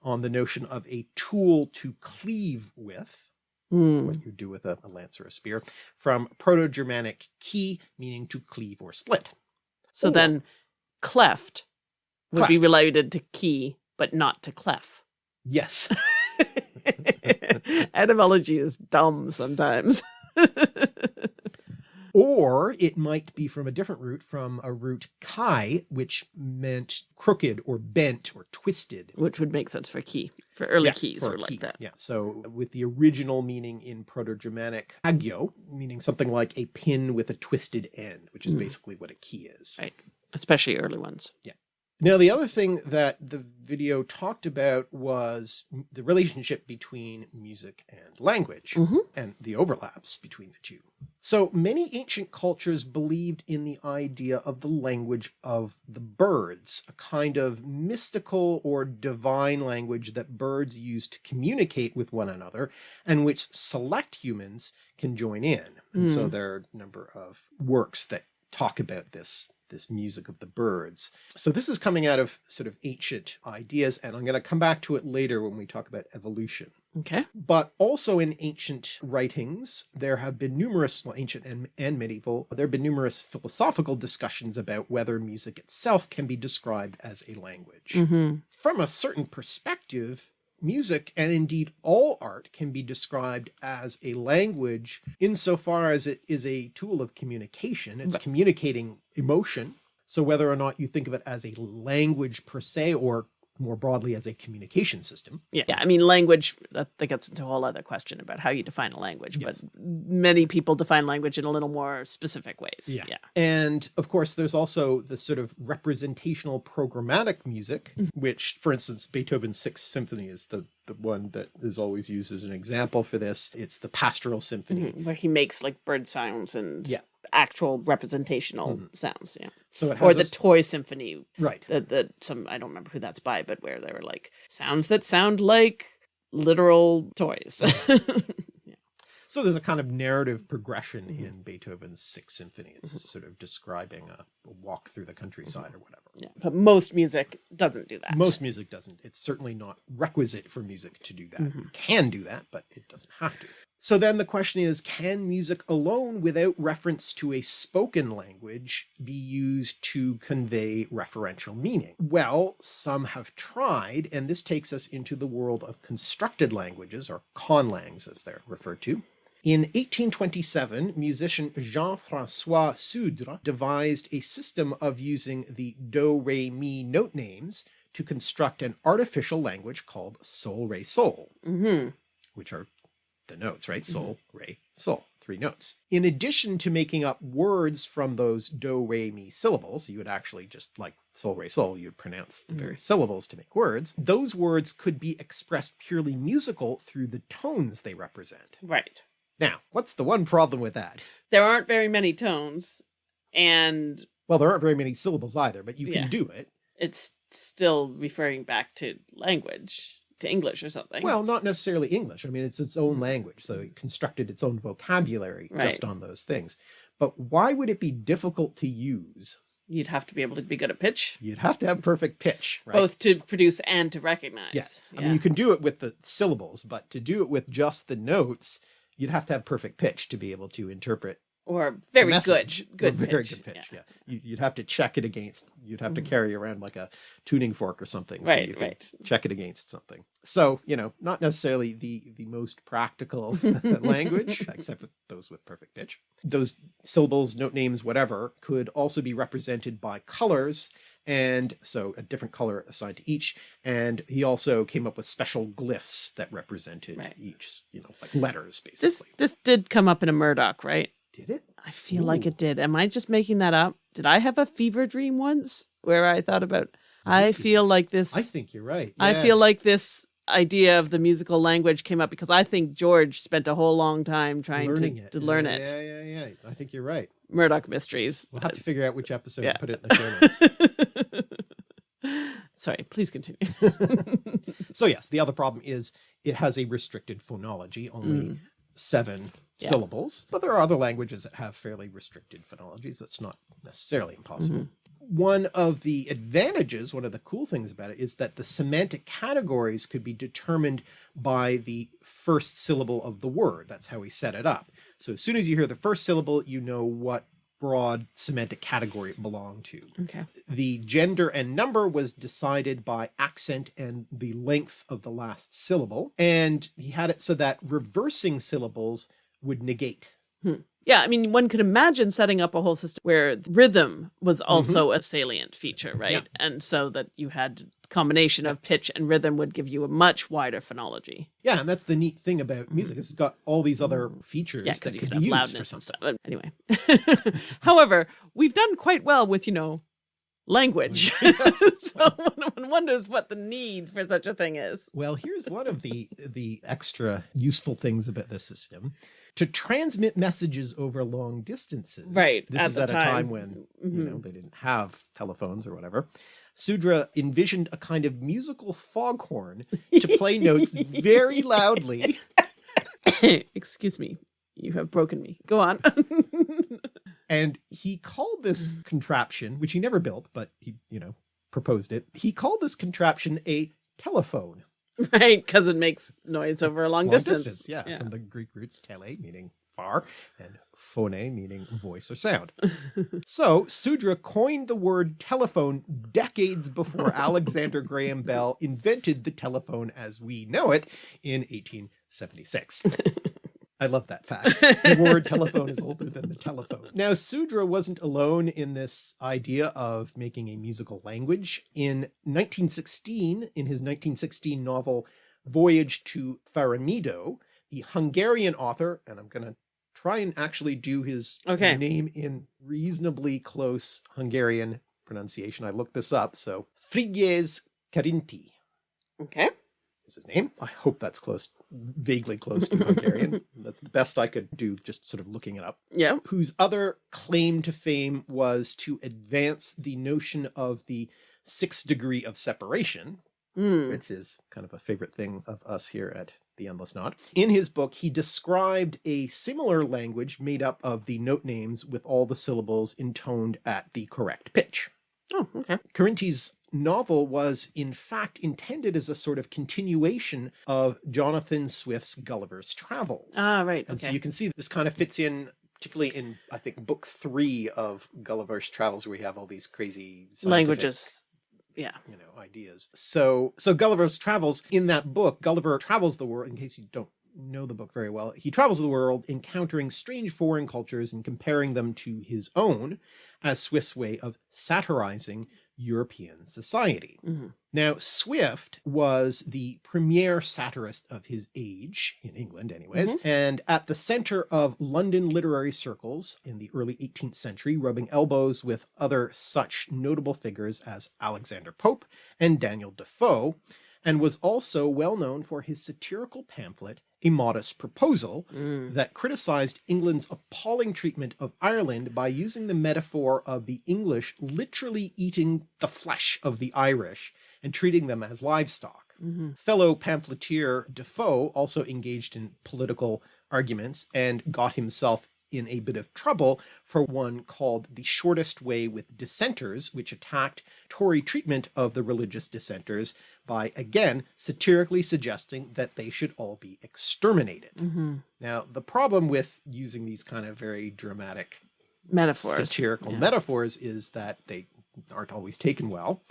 on the notion of a tool to cleave with Mm. what you do with a, a lance or a spear, from Proto-Germanic key, meaning to cleave or split. So Or- then cleft would be related to key, but not to clef. Yes. Etymology is dumb sometimes. Or it might be from a different root, from a root kai, which meant crooked or bent or twisted. Which would make sense for key. For early Yeah, keys for or like key. that. Yeah. So with the original meaning in Proto-Germanic agio, meaning something like a pin with a twisted end, which is Mm. basically what a key is. Right. Especially early ones. Now, the other thing that the video talked about was the relationship between music and language Mhm. and the overlaps between the two. So many ancient cultures believed in the idea of the language of the birds, a kind of mystical or divine language that birds use to communicate with one another and which select humans can join in. And so Mm. there are a number of works that talk about this this music of the birds. So this is coming out of sort of ancient ideas, and I'm going to come back to it later when we talk about evolution. Okay. But also in ancient writings, there have been numerous, well, ancient and, and medieval, there have been numerous philosophical discussions about whether music itself can be described as a language. hmm From a certain perspective, music and indeed all art can be described as a language insofar as it is a tool of communication. It's communicating emotion. So whether or not you think of it as a language per se, or more broadly as a communication system, Yeah. yeah. I mean, language, that, that gets into a whole other question about how you define a language, Yes. but many people define language in a little more specific ways. Yeah. Yeah. And of course, there's also the sort of representational programmatic music, Mm-hmm. which, for instance, Beethoven's Sixth Symphony is the, the one that is always used as an example for this. It's the Pastoral Symphony. Mhm. Where he makes like bird sounds and Yeah. Actual representational Mhm. sounds. Yeah. So it has Or the toy symphony right. that that some I don't remember who that's by, but where they were like sounds that sound like literal toys. yeah. So there's a kind of narrative progression Mhm. in Beethoven's Sixth Symphony. It's Mm-hmm. sort of describing a walk through the countryside or whatever. yeah. But most music doesn't do that. Most music doesn't. It's certainly not requisite for music to do that. Mhm. You can do that, but it doesn't have to. So then the question is, can music alone without reference to a spoken language be used to convey referential meaning? Well, some have tried, and this takes us into the world of constructed languages, or conlangs as they're referred to. In 1827, musician Jean-François Sudre devised a system of using the do-re-mi note names to construct an artificial language called sol-re-sol, hmm which are the notes, right? Sol, re, sol, three notes. In addition to making up words from those do, re, mi syllables, you would actually just like sol, re, sol, you'd pronounce the Mhm. various syllables to make words. Those words could be expressed purely musical through the tones they represent. Right. Now, what's the one problem with that? There aren't very many tones and Well, there aren't very many syllables either, but you Yeah. can do it. it's still referring back to language, to English or something. Well, not necessarily English. I mean, it's its own mm. language, so it constructed its own vocabulary Right. just on those things. But why would it be difficult to use? you'd have to be able to be good at pitch, You'd have to have perfect pitch, right? both to produce and to recognize. Yeah. I mean, you can do it with the syllables, but to do it with just the notes, you'd have to have perfect pitch to be able to interpret or very message, good, good very pitch. good pitch. Yeah. Yeah, You, you'd have to check it against. You'd have to Mhm. carry around like a tuning fork or something, so Right, you can right. check it against something. So you know, not necessarily the the most practical language, except for those with perfect pitch. Those syllables, note names, whatever, could also be represented by colors. And so a different color assigned to each. And he also came up with special glyphs that represented Right. each, you know, like letters basically. this this did come up in a Murdoch, right? Did it? I feel like it did. Am I just making that up? Did I have a fever dream once where I thought about I Maybe. feel like this I think you're right. I feel like this idea of the musical language came up because I think George spent a whole long time trying learning to, it. to learn yeah, it. Yeah, yeah, yeah. I think you're right. Murdoch Mysteries. We'll have to figure out which episode Yeah. to put it in the show notes. Sorry, please continue. so yes, the other problem is it has a restricted phonology, only Mm. seven Yeah. syllables, but there are other languages that have fairly restricted phonologies. That's not necessarily impossible. Mm-hmm. One of the advantages, one of the cool things about it is that the semantic categories could be determined by the first syllable of the word. That's how we set it up. So as soon as you hear the first syllable, you know what broad semantic category it belonged to Okay. the gender and number was decided by accent and the length of the last syllable. And he had it so that reversing syllables would negate. Hmm. Yeah, I mean, one could imagine setting up a whole system where rhythm was mm-hmm. also a salient feature, right? Yeah. And so that you had combination of pitch and rhythm would give you a much wider phonology. Yeah, and that's the neat thing about mm-hmm. music. It's got all these other features Yeah, that you could could be used for something. stuff. But anyway, however, we've done quite well with you know language, Yes. so one, one wonders what the need for such a thing is. Well, here's one of the the extra useful things about this system. To transmit messages over long distances. Right, This at is at a time. time when you Mhm. know they didn't have telephones or whatever. Sudre envisioned a kind of musical foghorn to play notes very loudly. Excuse me, you have broken me. Go on. And he called this contraption, which he never built, but he, you know, proposed it. He called this contraption a telephone. right, because it makes noise over a long, Long distance. yeah, from the Greek roots tele, meaning far, and phone, meaning voice or sound. so Sudre coined the word telephone decades before Alexander Graham Bell invented the telephone as we know it in 1876. I love that fact. The word telephone is older than the telephone. Now, Sudre wasn't alone in this idea of making a musical language. In 1916, in his 1916 novel Voyage to Faremido, the Hungarian author, and I'm going to try and actually do his Okay. name in reasonably close Hungarian pronunciation. I looked this up. So Frigyes Karinthy Okay. is his name. I hope that's close, vaguely close to Hungarian. that's the best I could do, just sort of looking it up. Yeah. Whose other claim to fame was to advance the notion of the sixth degree of separation, Mm. which is kind of a favorite thing of us here at the Endless Knot. In his book, he described a similar language made up of the note names with all the syllables intoned at the correct pitch. Oh, okay. Karinthy's novel was in fact intended as a sort of continuation of Jonathan Swift's Gulliver's Travels. Ah, right. And so you can see this kind of fits in particularly in I think book three of Gulliver's Travels where we have all these crazy Languages. Yeah. you know ideas. So so Gulliver's Travels in that book Gulliver travels the world in case you don't know the book very well he travels the world encountering strange foreign cultures and comparing them to his own as Swift's way of satirizing European society. Mhm. Now, Swift was the premier satirist of his age, in England anyways, and at the center of London literary circles in the early 18th century, rubbing elbows with other such notable figures as Alexander Pope and Daniel Defoe, and was also well known for his satirical pamphlet, A Modest Proposal, Mm. that criticized England's appalling treatment of Ireland by using the metaphor of the English literally eating the flesh of the Irish and treating them as livestock. Mhm. Fellow pamphleteer Defoe also engaged in political arguments and got himself in a bit of trouble for one called The Shortest Way with Dissenters, which attacked Tory treatment of the religious dissenters by again satirically suggesting that they should all be exterminated. Mhm. Now, the problem with using these kind of very dramatic Metaphors. satirical yeah. metaphors is that they aren't always taken well.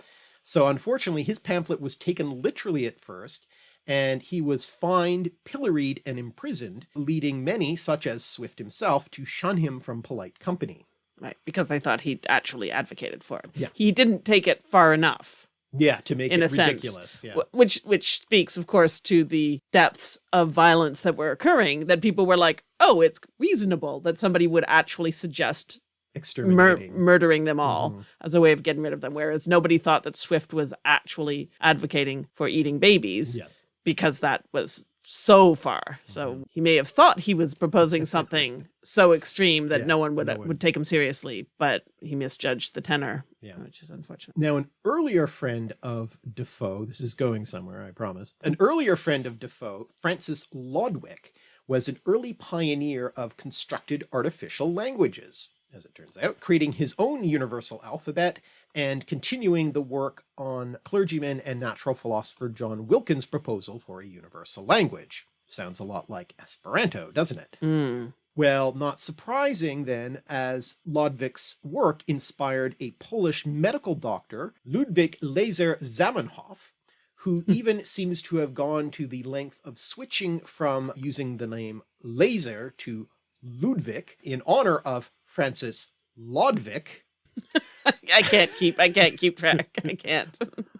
So unfortunately, his pamphlet was taken literally at first, and he was fined, pilloried, and imprisoned, leading many, such as Swift himself, to shun him from polite company. Right. Because they thought he actually advocated for it. Yeah. He didn't take it far enough. Yeah, to make In it a sense, ridiculous. Yeah. Which which speaks of course to the depths of violence that were occurring that people were like oh it's reasonable that somebody would actually suggest mur- Exterminating. murdering them all Mhm. as a way of getting rid of them whereas nobody thought that swift was actually advocating for eating babies Yes. Because that was so far so Mm-hmm. he may have thought he was proposing something so extreme that Yeah, no one would no one- would take him seriously but he misjudged the tenor Yeah. which is unfortunate Now, an earlier friend of Defoe, this is going somewhere, I promise. An earlier friend of Defoe, Francis Lodwick, was an early pioneer of constructed artificial languages, as it turns out, creating his own universal alphabet and continuing the work on clergyman and natural philosopher John Wilkins' proposal for a universal language. Sounds a lot like Esperanto, doesn't it? Mm. Well, not surprising then, as Lodwick's work inspired a Polish medical doctor, Ludwig Lejzer Zamenhof, who even seems to have gone to the length of switching from using the name Lejzer to Ludwig in honor of Francis Lodwig. I can't keep I can't keep track. I can't.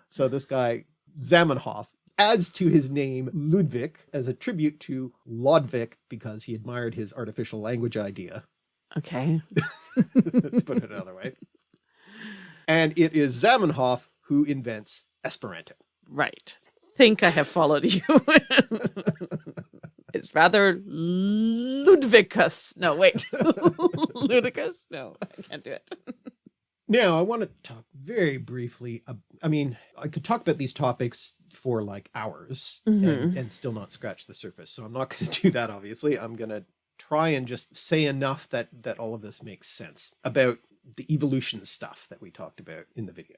So this guy, Zamenhof, adds to his name Ludwig as a tribute to Lodwick because he admired his artificial language idea. Okay. put it another way. And it is Zamenhof who invents Esperanto. Right. Think I have followed you. it's rather ludicrous. No, wait. Ludicrous? No, I can't do it. Now, I want to talk very briefly. ab- I mean, I could talk about these topics for like hours and, Mhm. and still not scratch the surface. So I'm not going to do that, obviously. I'm going to try and just say enough that, that all of this makes sense about the evolution stuff that we talked about in the video.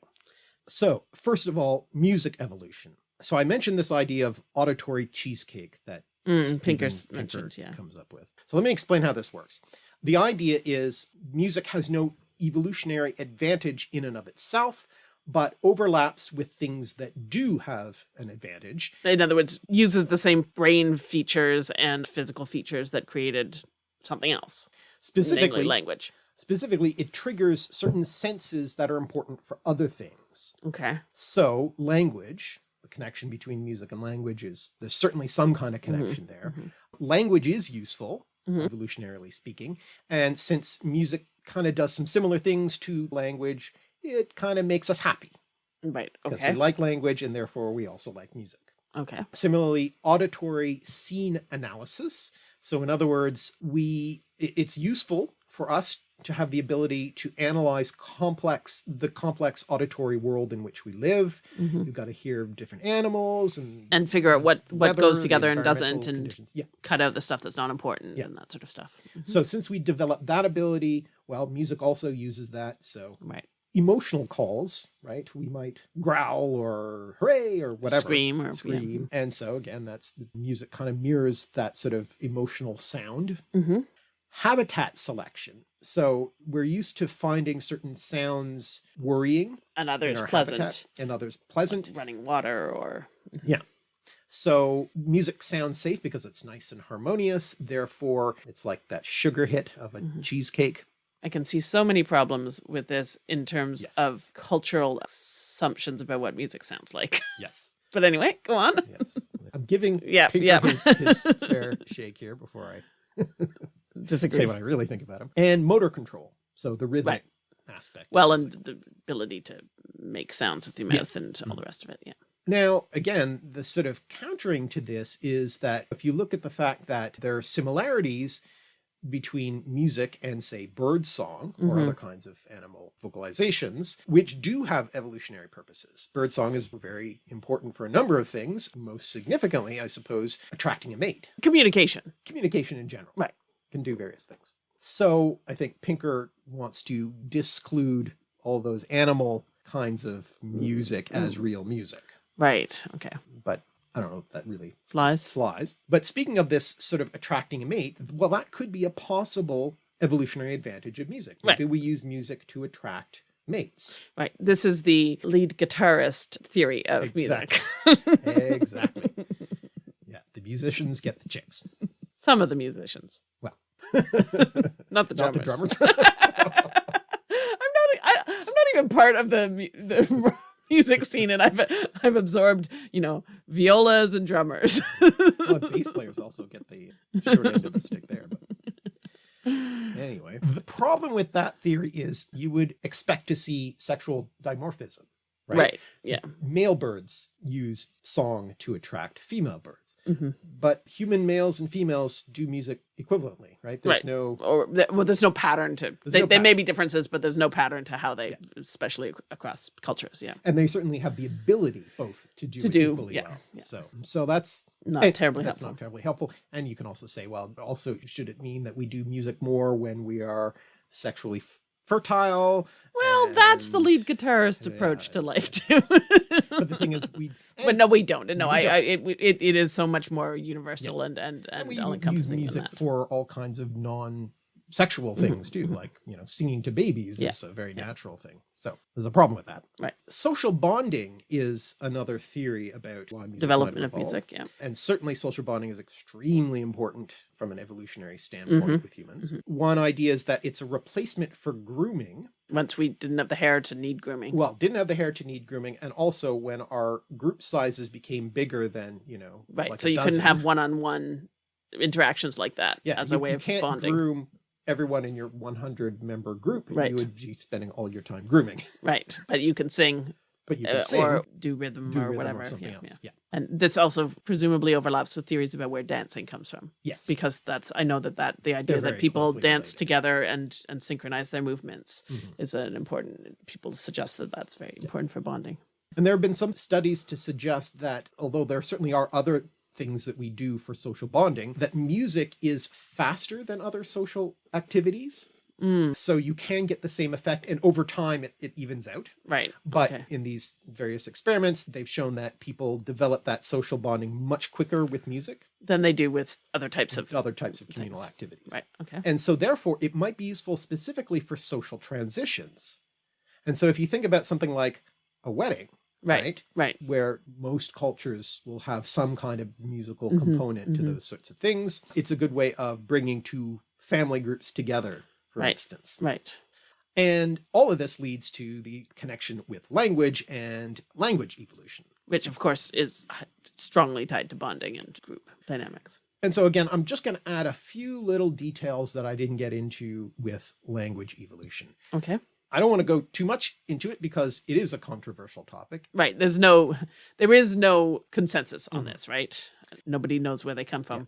So first of all, music evolution. So I mentioned this idea of auditory cheesecake that Mm, Pinker's Pinker mentioned, yeah. comes up with. So let me explain how this works. The idea is music has no evolutionary advantage in and of itself, but overlaps with things that do have an advantage. In other words, uses the same brain features and physical features that created something else, Specifically, language. specifically, it triggers certain senses that are important for other things. Okay. So language, the connection between music and language is, there's certainly some kind of Mm-hmm. connection there. Language is useful, Mhm. evolutionarily speaking. And since music kind of does some similar things to language, it kind of makes us happy Right. Okay. because we like language and therefore we also like music. Okay. Similarly, auditory scene analysis. So in other words, we it's useful for us to have the ability to analyze complex the complex auditory world in which we live. Mhm. We've got to hear different animals and And figure out what what weather, goes together and doesn't, and yeah. cut out the stuff that's not important Yeah. and that sort of stuff. Mhm. So since we developed that ability, well, music also uses that. So Right. emotional calls, right? We might growl or hooray or whatever. Scream or yeah. Scream. And so again, that's the music kind of mirrors that sort of emotional sound. hmm Habitat selection. So we're used to finding certain sounds worrying And others pleasant, habitat and others pleasant. running water or yeah. So music sounds safe because it's nice and harmonious. Therefore, it's like that sugar hit of a Mhm. cheesecake. I can see so many problems with this in terms Yes. of cultural assumptions about what music sounds like. Yes. But anyway, go on. Yes. I'm giving Yeah, Pinker yeah. his, his fair shake here before I Disagree. say what I really think about him. And motor control. So the rhythmic aspect. well, and the ability to make sounds with your Yeah. mouth and all the rest of it. Yeah. Now, again, the sort of countering to this is that if you look at the fact that there are similarities between music and say bird song or Mhm. other kinds of animal vocalizations, which do have evolutionary purposes. Bird song is very important for a number of things, most significantly, I suppose, attracting a mate. Communication. Communication in general. Right. Can do various things. So I think Pinker wants to disclude all those animal kinds of music as mm. real music Right. Okay. but I don't know if that really Flies. flies. But speaking of this sort of attracting a mate, well, that could be a possible evolutionary advantage of music. Right. Maybe we use music to attract mates. Right. This is the lead guitarist theory of music. Exactly. yeah, the musicians get the chicks. Some of the musicians, Well, not the not drummers. the drummers. I'm not. I, I'm not even part of the the music scene, and I've I've absorbed you know violas and drummers. well, bass players also get the short end of the stick there. But anyway, the problem with that theory is you would expect to see sexual dimorphism. Right? right. Yeah. Male birds use song to attract female birds, hmm but human males and females do music equivalently, right? There's Right. no, Or well, there's no pattern to. They, no there may be differences, but there's no pattern to how they, Yeah. especially across cultures. Yeah. and they certainly have the ability both to do To it do, equally yeah, well. yeah. So, so that's Not and terribly that's helpful. not terribly helpful. And you can also say, well, also should it mean that we do music more when we are sexually fertile? Well, that's the lead guitarist approach Yeah. to life too. But the thing is, we but no, we don't. No, We I, don't. I it, it it is so much more universal and and and and we all use music for all kinds of non-sexual things too, like you know, singing to babies Mm-hmm. Yeah. is a very Yeah. natural thing. So there's a problem with that. Right. Social bonding is another theory about why music Development of music. Yeah. And certainly social bonding is extremely important from an evolutionary standpoint Mhm. with humans. Mhm. One idea is that it's a replacement for grooming. Once we didn't have the hair to need grooming. Well, didn't have the hair to need grooming. And also when our group sizes became bigger than, you know, right. like so you couldn't dozen, have one-on-one interactions like that yeah, as you, a way you of can't bonding. groom everyone in your 100 member group. Right. You would be spending all your time grooming, Right. But you can sing, but you uh, can sing or do rhythm do or rhythm whatever. or something yeah, else. yeah. Yeah. And this also presumably overlaps with theories about where dancing comes from. Yes. because that's I know that that the idea that people dance related. together and and synchronize their movements Mhm. is an important. People suggest that that's very important for bonding. And there have been some studies to suggest that although there certainly are other things that we do for social bonding, that music is faster than other social activities. Mm, So you can get the same effect and over time it, it evens out. right, But okay. in these various experiments, they've shown that people develop that social bonding much quicker with music, than they do with other types of other types of communal things. activities. right. Okay, And so therefore it might be useful specifically for social transitions. And so if you think about something like a wedding, right, right? right, where most cultures will have some kind of musical Mhm, component to mhm. those sorts of things. It's a good way of bringing two family groups together, for Right. instance. right. And all of this leads to the connection with language and language evolution. Which of course is strongly tied to bonding and group dynamics. And so again, I'm just going to add a few little details that I didn't get into with language evolution. Okay, I don't want to go too much into it because it is a controversial topic. right. There's no, there is no consensus on Mhm. this, right? Nobody knows where they come from.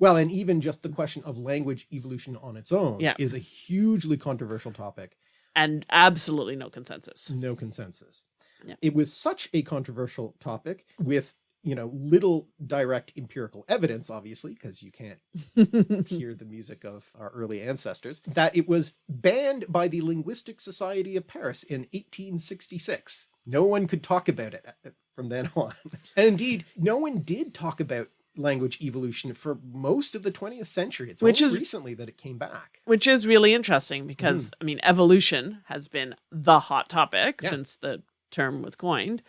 Well, and even just the question of language evolution on its own Yeah. is a hugely controversial topic. and absolutely no consensus. no consensus. Yeah. It was such a controversial topic with you know, little direct empirical evidence, obviously, because you can't hear the music of our early ancestors, that it was banned by the Linguistic Society of Paris in 1866. No one could talk about it uh, from then on. And indeed, no one did talk about language evolution for most of the 20th century. It's Which only is- recently that it came back. Which is really interesting because, I mean, evolution has been the hot topic Yeah. since the term was coined.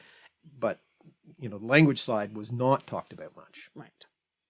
But, you know, the language side was not talked about much. Right.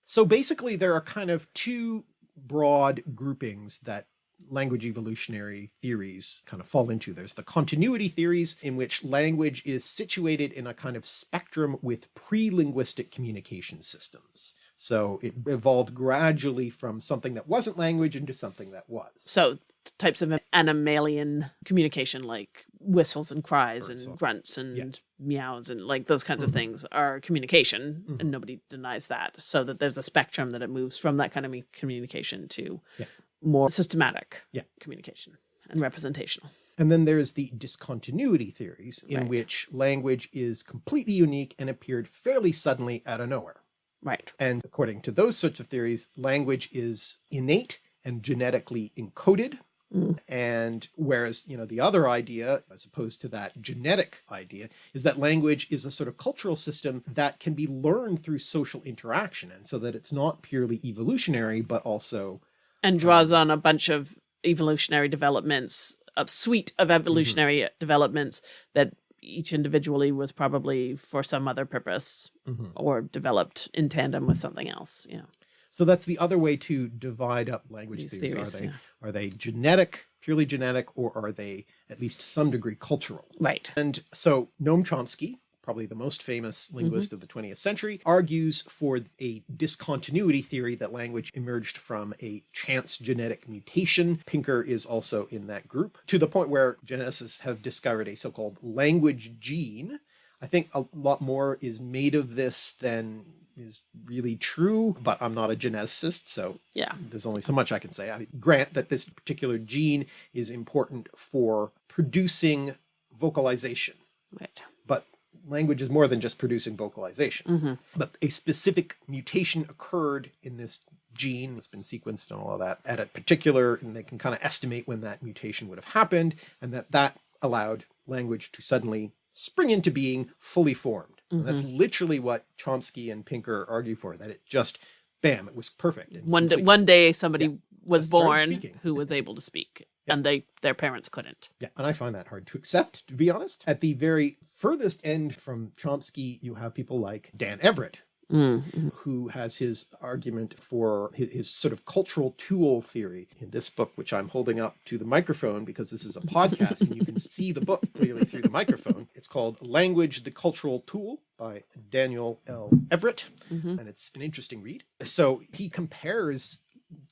So basically there are kind of two broad groupings that language evolutionary theories kind of fall into. There's the continuity theories in which language is situated in a kind of spectrum with pre-linguistic communication systems. So it evolved gradually from something that wasn't language into something that was. So types of animalian communication like whistles and cries and grunts and meows and like those kinds of things are communication Mhm. and nobody denies that so that there's a spectrum that it moves from that kind of communication to Yeah. more systematic Yeah. communication and representational And then there's the discontinuity theories in Right. which language is completely unique and appeared fairly suddenly out of nowhere. right And according to those sorts of theories, language is innate and genetically encoded. Mm. And whereas, you know, the other idea, as opposed to that genetic idea, is that language is a sort of cultural system that can be learned through social interaction. And so that it's not purely evolutionary, but also, and draws on a bunch of evolutionary developments a suite of evolutionary developments that each individually was probably for some other purpose Mhm. or developed in tandem with something else yeah so that's the other way to divide up language These theories. theories, Are they, yeah. are they genetic, purely genetic, or are they at least to some degree cultural? right And so Noam Chomsky, probably the most famous linguist mm-hmm. of the 20th century, argues for a discontinuity theory that language emerged from a chance genetic mutation. Pinker is also in that group, to the point where geneticists have discovered a so-called language gene. I think a lot more is made of this than is really true, but I'm not a geneticist, so yeah there's only so much I can say. I grant that this particular gene is important for producing vocalization, right but language is more than just producing vocalization. hmm But a specific mutation occurred in this gene that's been sequenced and all of that at a particular, and they can kind of estimate when that mutation would have happened, and that that allowed language to suddenly spring into being fully formed. And that's mm-hmm. literally what Chomsky and Pinker argue for, that it just, bam, it was perfect. one day one day somebody was born who was able to speak Yeah. and they their parents couldn't Yeah, and I find that hard to accept, to be honest. At the very furthest end from Chomsky, you have people like Dan Everett, mm who has his argument for his, his sort of cultural tool theory in this book, which I'm holding up to the microphone because this is a podcast and you can see the book clearly through the microphone. It's called Language, the Cultural Tool by Daniel L. Everett, Mhm. and it's an interesting read. So he compares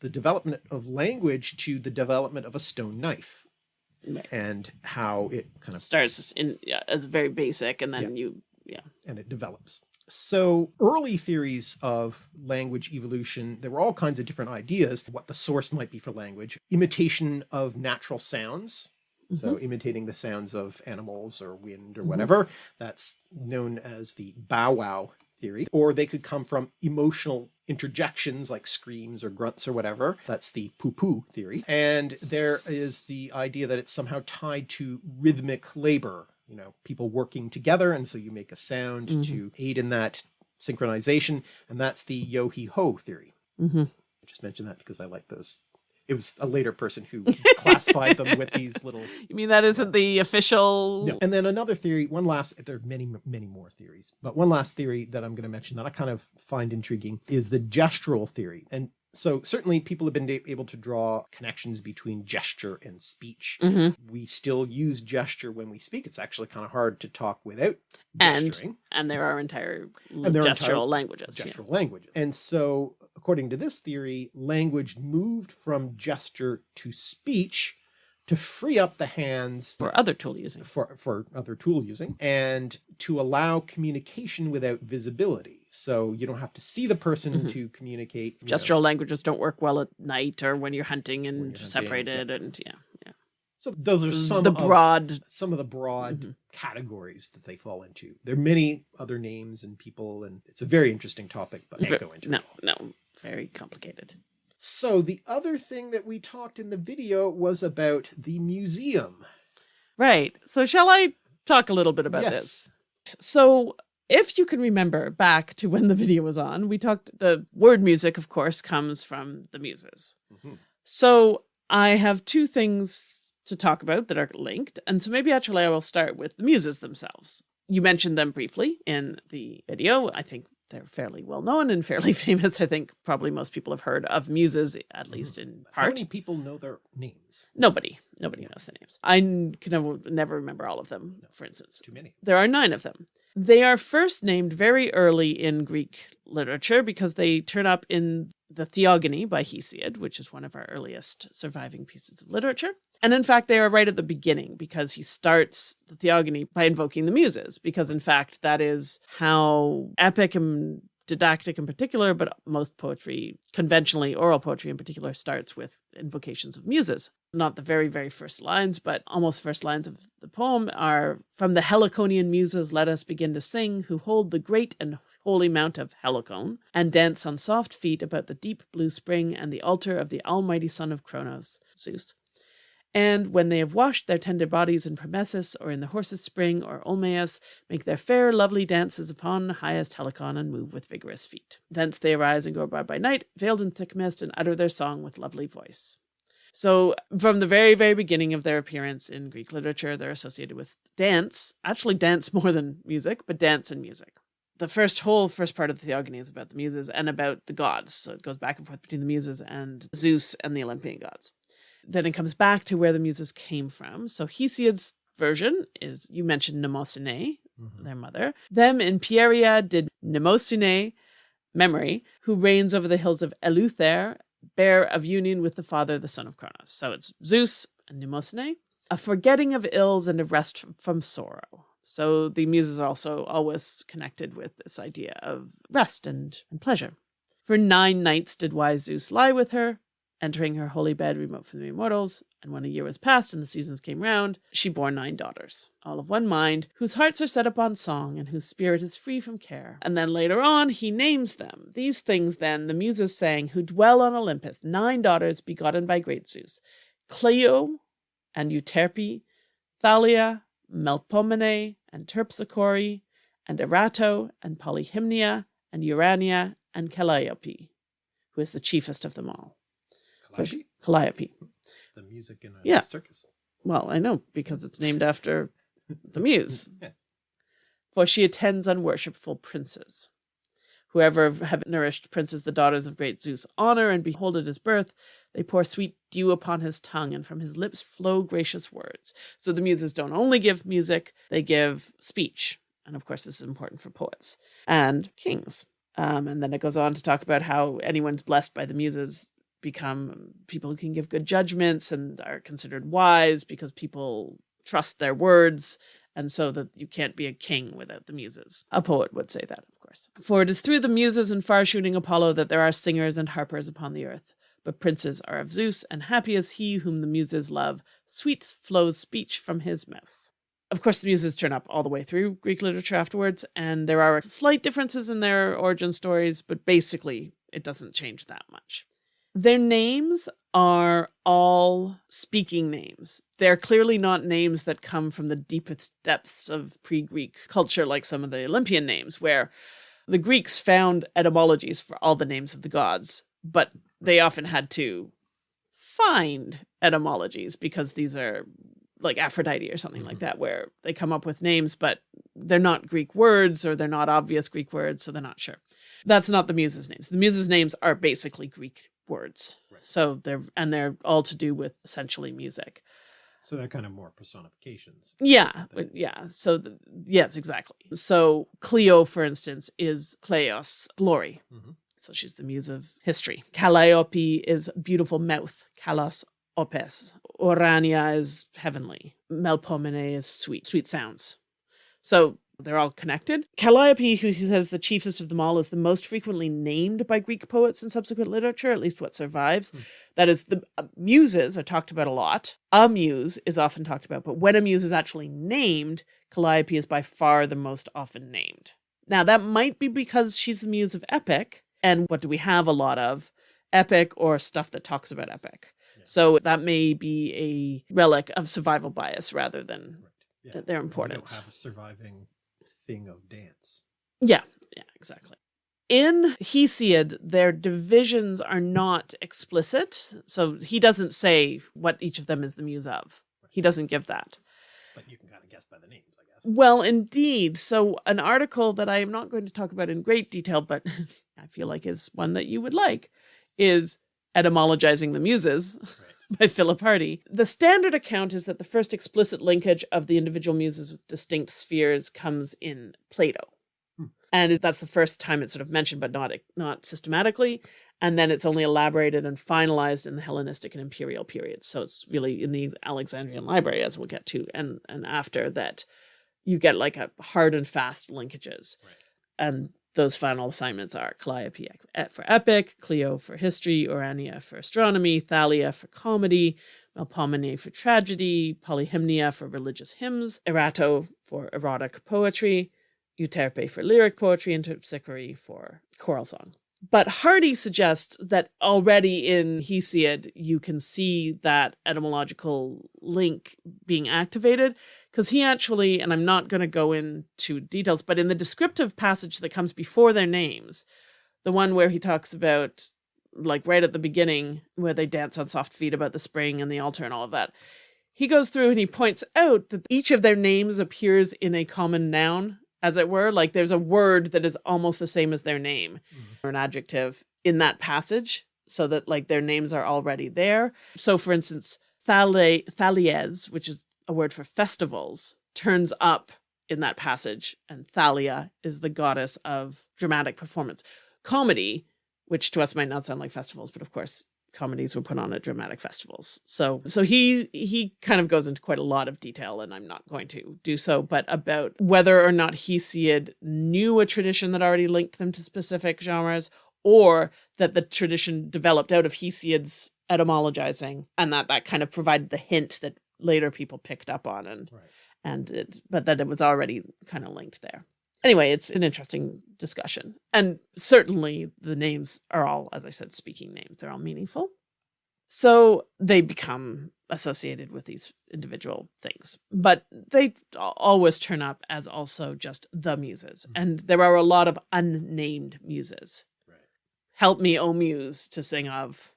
the development of language to the development of a stone knife Right. and how it kind of starts in yeah, as very basic and then you yeah and it develops. So early theories of language evolution, there were all kinds of different ideas, what the source might be for language, imitation of natural sounds. So mm-hmm. imitating the sounds of animals or wind or mm-hmm. whatever, that's known as the bow wow theory, or they could come from emotional interjections like screams or grunts or whatever. That's the poo poo theory. And there is the idea that it's somehow tied to rhythmic labor, you know, people working together. And so you make a sound to aid in that synchronization. And that's the yo he ho theory. hmm I just mentioned that because I like those. It was a later person who classified them with these little you mean that isn't the official no. And then another theory, one last, there are many, many more theories, but one last theory that I'm going to mention that I kind of find intriguing is the gestural theory. And so certainly people have been able to draw connections between gesture and speech. Mhm. We still use gesture when we speak. It's actually kind of hard to talk without And gesturing. and there are entire And there are gestural entire languages yeah. gestural languages. And so according to this theory, language moved from gesture to speech to free up the hands for other tool using for, for other tool using and to allow communication without visibility. So you don't have to see the person Mhm. to communicate. you know. gestural languages don't work well at night or when you're hunting and you're hunting, separated and yeah yeah So those are some the of, broad. some of the broad Mhm. categories that they fall into. There are many other names and people, and it's a very interesting topic, but I can't go into no, it all. no, very complicated. So the other thing that we talked in the video was about the museum. Right. So shall I talk a little bit about this? So if you can remember back to when the video was on, we talked the word music, of course, comes from the muses. Mhm. So I have two things to talk about that are linked. And so maybe actually I will start with the muses themselves. You mentioned them briefly in the video. I think they're fairly well known and fairly famous. I think probably most people have heard of muses, at mm-hmm. least in part. How many people know their names? Nobody, nobody knows the names. I can never, never remember all of them, for instance. Too many. There are nine of them. They are first named very early in Greek literature because they turn up in the Theogony by Hesiod, which is one of our earliest surviving pieces of literature. And in fact, they are right at the beginning because he starts the Theogony by invoking the Muses, because in fact, that is how epic and didactic in particular, but most poetry, conventionally oral poetry in particular, starts with invocations of muses. Not the very, very first lines, but almost first lines of the poem are from the Heliconian muses, let us begin to sing, who hold the great and holy mount of Helicon, and dance on soft feet about the deep blue spring and the altar of the almighty son of Cronos, Zeus. And when they have washed their tender bodies in Permessus or in the horse's spring or Olmeius, make their fair, lovely dances upon highest Helicon and move with vigorous feet. Thence they arise and go by by night, veiled in thick mist, and utter their song with lovely voice. So, from the very, very beginning of their appearance in Greek literature, they're associated with dance, actually, dance more than music, but dance and music. The first whole first part of the Theogony is about the Muses and about the gods. So, it goes back and forth between the Muses and Zeus and the Olympian gods. Then it comes back to where the Muses came from. So, Hesiod's version is you mentioned Mnemosyne, Mhm. their mother. Them in Pieria did Mnemosyne, memory, who reigns over the hills of Eleuther, bear of union with the father, the son of Cronos. So it's Zeus and Mnemosyne, a forgetting of ills and a rest from sorrow. So the muses are also always connected with this idea of rest and, and pleasure. For nine nights did wise Zeus lie with her, entering her holy bed remote from the immortals. And when a year was past and the seasons came round, she bore nine daughters, all of one mind, whose hearts are set upon song and whose spirit is free from care. And then later on, he names them. These things then the muses sang, who dwell on Olympus, nine daughters begotten by great Zeus Clio and Euterpe, Thalia, Melpomene, and Terpsichore, and Erato, and Polyhymnia, and Urania, and Calliope, who is the chiefest of them all. Calliope? Calliope. The music in a Yeah. circus. Well, I know, because it's named after the muse. Yeah. For she attends unworshipful princes. Whoever have nourished princes, the daughters of great Zeus, honor and behold at his birth, they pour sweet dew upon his tongue, and from his lips flow gracious words. So the muses don't only give music, they give speech. And of course, this is important for poets and kings. Um, and then it goes on to talk about how anyone's blessed by the muses become people who can give good judgments and are considered wise because people trust their words and so that you can't be a king without the muses. A poet would say that, of course. For it is through the muses and far shooting Apollo that there are singers and harpers upon the earth. But princes are of Zeus, and happy is he whom the muses love. Sweet flows speech from his mouth. Of course, the muses turn up all the way through Greek literature afterwards, and there are slight differences in their origin stories, but basically, it doesn't change that much. Their names are all speaking names. They're clearly not names that come from the deepest depths of pre Greek culture, like some of the Olympian names, where the Greeks found etymologies for all the names of the gods, but they often had to find etymologies because these are like Aphrodite or something like that, where they come up with names, but they're not Greek words or they're not obvious Greek words, so they're not sure. That's not the muses' names. The muses' names are basically Greek words. Right. So they're and they're all to do with essentially music. So they're kind of more personifications. Yeah, Thing. yeah. So the, yes, exactly. So Clio, for instance, is Cleos, glory. Mhm. So she's the muse of history. Calliope is beautiful mouth. Kalos opes. Orania is heavenly. Melpomene is sweet, sweet sounds. So They're all connected. Calliope, who he says the chiefest of them all, is the most frequently named by Greek poets in subsequent literature, at least what survives. Hmm. That is, the uh, muses are talked about a lot. A muse is often talked about, but when a muse is actually named, Calliope is by far the most often named. Now, that might be because she's the muse of epic. And what do we have a lot of? Epic or stuff that talks about epic. Yeah. So that may be a relic of survival bias rather than Right. Yeah. their importance. don't have a surviving thing of dance. Yeah, yeah, exactly. In Hesiod, their divisions are not explicit. So he doesn't say what each of them is the muse of. He doesn't give that. But you can kind of guess by the names. Well, indeed. So, an article that I am not going to talk about in great detail, but I feel like is one that you would like, is Etymologizing the Muses Right. by Philip Hardie. The standard account is that the first explicit linkage of the individual muses with distinct spheres comes in Plato. Hmm. And that's the first time it's sort of mentioned, but not not systematically. And then it's only elaborated and finalized in the Hellenistic and imperial periods. So it's really in the Alexandrian library, as we'll get to, and and after that, you get like a hard and fast linkages. Right. And those final assignments are Calliope e- eh, for epic, Clio for history, Urania for astronomy, Thalia for comedy, Melpomene for tragedy, Polyhymnia for religious hymns, Erato for erotic poetry, Euterpe for lyric poetry, and Terpsichore for choral song. But Hardie suggests that already in Hesiod, you can see that etymological link being activated because he actually, and I'm not going to go into details, but in the descriptive passage that comes before their names, the one where he talks about, like right at the beginning, where they dance on soft feet about the spring and the altar and all of that, he goes through and he points out that each of their names appears in a common noun, as it were. Like there's a word that is almost the same as their name mm-hmm. or an adjective in that passage, so that like their names are already there. So, for instance, thale, thalies, which is a word for festivals, turns up in that passage, and Thalia is the goddess of dramatic performance. Comedy, which to us might not sound like festivals, but of course comedies were put on at dramatic festivals. So so he he kind of goes into quite a lot of detail and I'm not going to do so, but about whether or not Hesiod knew a tradition that already linked them to specific genres or that the tradition developed out of Hesiod's etymologizing and that that kind of provided the hint that later people picked up on and Right. and it but that it was already kind of linked there anyway it's an interesting discussion and certainly the names are all as i said speaking names they're all meaningful so they become associated with these individual things but they always turn up as also just the muses Mhm. and there are a lot of unnamed muses Right. help me o muse to sing of.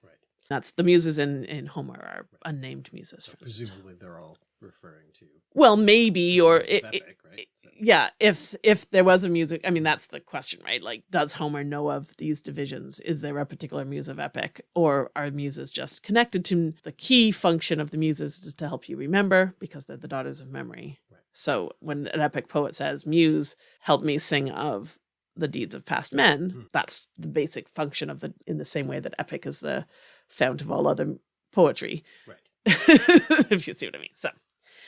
That's the muses in in homer are unnamed muses So for presumably they're all referring to. well maybe or it, epic, right? So- yeah if if there was a music i mean that's the question right like does homer know of these divisions is there a particular muse of epic or are muses just connected to the key function of the muses is to help you remember because they're the daughters of memory Right. so when an epic poet says muse help me sing of the deeds of past men Hmm. that's the basic function of the in the same way that epic is the fount of all other poetry Right. if you see what I mean. So,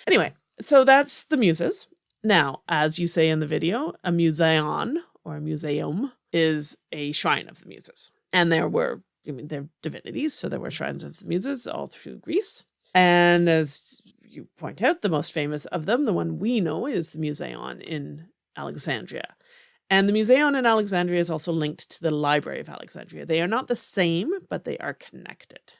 anyway, so that's the muses. Now, as you say in the video, a museon or a museum is a shrine of the muses. And there were, I mean, they're divinities, so there were shrines of the muses all through Greece. And as you point out, the most famous of them, the one we know, is the Museon in Alexandria. And the Museon in Alexandria is also linked to the Library of Alexandria. They are not the same, but they are connected.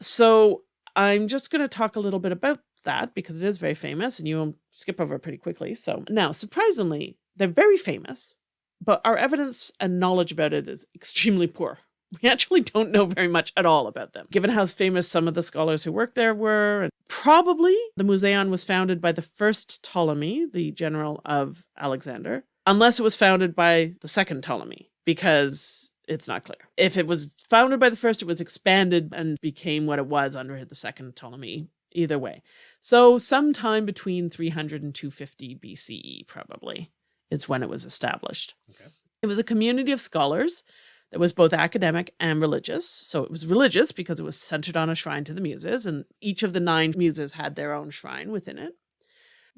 So I'm just going to talk a little bit about that because it is very famous and you will skip over pretty quickly. So now, surprisingly, they're very famous, but our evidence and knowledge about it is extremely poor. We actually don't know very much at all about them, given how famous some of the scholars who worked there were. And probably the Museon was founded by the first Ptolemy, the general of Alexander, unless it was founded by the second Ptolemy, because it's not clear. If it was founded by the first, it was expanded and became what it was under the second Ptolemy. Either way. So, sometime between 300 and 250 BCE, probably, is when it was established. Okay. It was a community of scholars that was both academic and religious. So, it was religious because it was centered on a shrine to the muses, and each of the nine muses had their own shrine within it.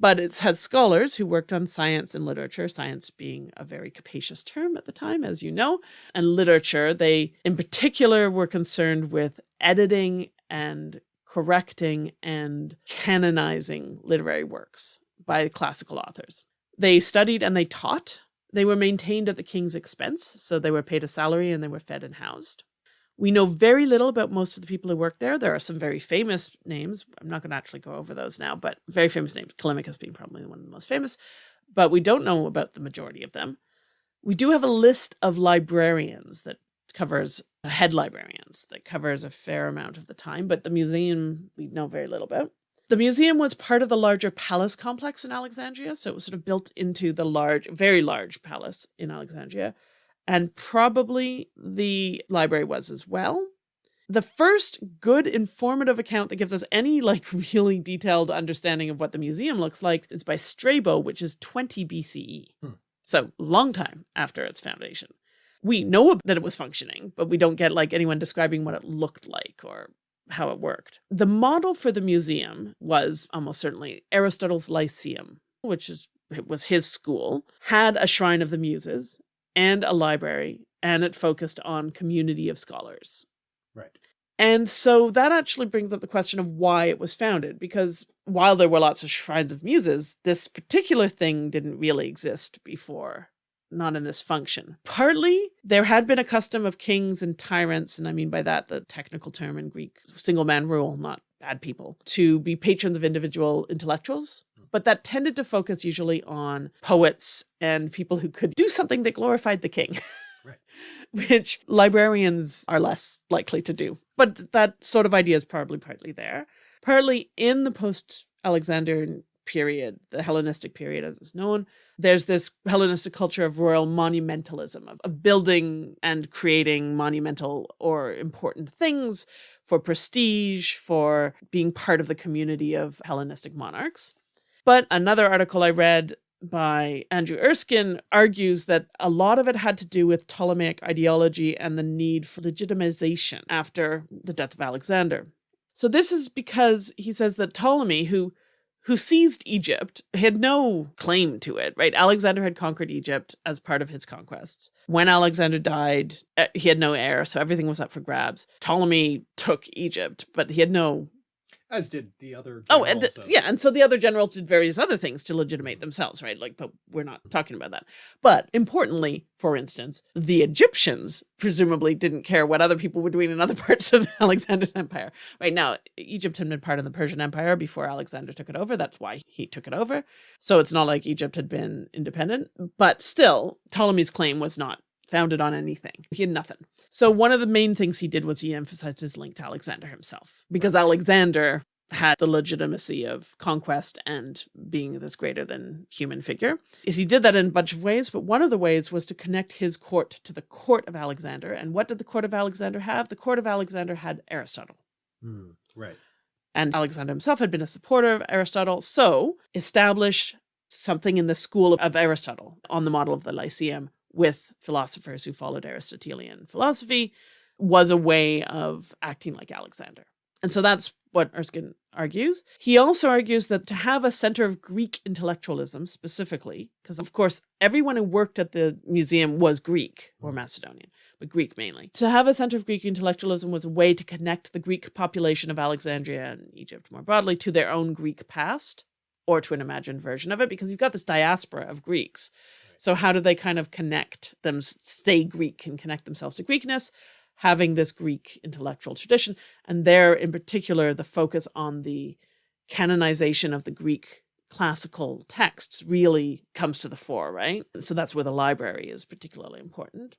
But it's had scholars who worked on science and literature, science being a very capacious term at the time, as you know, and literature. They, in particular, were concerned with editing and correcting and canonizing literary works by classical authors. They studied and they taught. They were maintained at the king's expense, so they were paid a salary and they were fed and housed. We know very little about most of the people who work there. There are some very famous names. I'm not going to actually go over those now, but very famous names. Callimachus being probably one of the most famous, but we don't know about the majority of them. We do have a list of librarians that covers head librarians that covers a fair amount of the time, but the museum we know very little about. The museum was part of the larger palace complex in Alexandria, so it was sort of built into the large, very large palace in Alexandria and probably the library was as well. The first good informative account that gives us any like really detailed understanding of what the museum looks like is by Strabo, which is 20 BCE. Hmm. So long time after its foundation. We know that it was functioning, but we don't get like anyone describing what it looked like or how it worked. The model for the museum was almost certainly Aristotle's Lyceum, which is it was his school, had a shrine of the muses and a library, and it focused on community of scholars. Right. And so that actually brings up the question of why it was founded, because while there were lots of shrines of muses, this particular thing didn't really exist before, not in this function. Partly, there had been a custom of kings and tyrants, and I mean by that the technical term in Greek, single man rule, not bad people, to be patrons of individual intellectuals but that tended to focus usually on poets and people who could do something that glorified the king. Right. Which librarians are less likely to do. But that sort of idea is probably partly there. Partly in the post Alexandrian period, the Hellenistic period as is known, there's this Hellenistic culture of royal monumentalism, of, of building and creating monumental or important things for prestige, for being part of the community of Hellenistic monarchs. But another article I read by Andrew Erskine argues that a lot of it had to do with Ptolemaic ideology and the need for legitimization after the death of Alexander. So this is because he says that Ptolemy, who who seized Egypt, had no claim to it, right? Alexander had conquered Egypt as part of his conquests. When Alexander died, eh, he had no heir, so everything was up for grabs. Ptolemy took Egypt, but he had no as did the other oh and yeah and so the other generals did various other things to legitimate mm-hmm. themselves right? Like but we're not talking about that. But importantly for instance the egyptians presumably didn't care what other people were doing in other parts of alexander's empire. Right now egypt had been part of the persian empire before alexander took it over. That's why he took it over. So it's not like egypt had been independent but still ptolemy's claim was not founded on anything. He had nothing. So one of the main things he did was he emphasized his link to Alexander himself, because Alexander had the legitimacy of conquest and being this greater than human figure. Is he did that in a bunch of ways, but one of the ways was to connect his court to the court of Alexander. And what did the court of Alexander have? The court of Alexander had Aristotle. Mm, right. And Alexander himself had been a supporter of Aristotle, so established something in the school of Aristotle on the model of the Lyceum with philosophers who followed Aristotelian philosophy was a way of acting like Alexander. And so that's what Erskine argues. He also argues that to have a center of Greek intellectualism specifically, because of course everyone who worked at the museum was Greek or mm. Macedonian, but Greek mainly. To have a center of Greek intellectualism was a way to connect the Greek population of Alexandria and Egypt more broadly to their own Greek past or to an imagined version of it, because you've got this diaspora of Greeks so how do they kind of connect them, stay Greek and connect themselves to Greekness, having this Greek intellectual tradition. And there in particular, the focus on the canonization of the Greek classical texts really comes to the fore, right? So that's where the library is particularly important.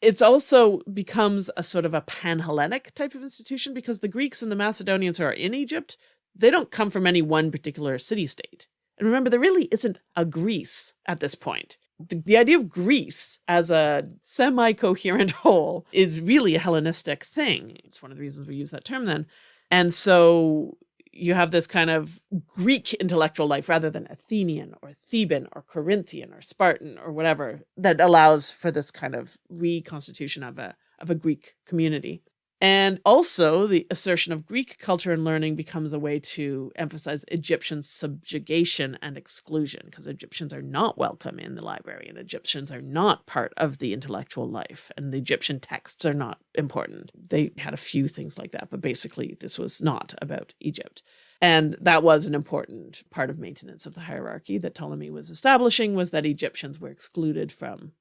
It's also becomes a sort of a pan-Hellenic type of institution because the Greeks and the Macedonians who are in Egypt, they don't come from any one particular city-state. And remember, there really isn't a Greece at this point the, idea of Greece as a semi-coherent whole is really a Hellenistic thing. It's one of the reasons we use that term then. And so you have this kind of Greek intellectual life rather than Athenian or Theban or Corinthian or Spartan or whatever that allows for this kind of reconstitution of a, of a Greek community. And also, the assertion of Greek culture and learning becomes a way to emphasize Egyptian subjugation and exclusion, because Egyptians are not welcome in the library, and Egyptians are not part of the intellectual life, and the Egyptian texts are not important. They had a few things like that, but basically, this was not about Egypt. And that was an important part of maintenance of the hierarchy that Ptolemy was establishing was that Egyptians were excluded from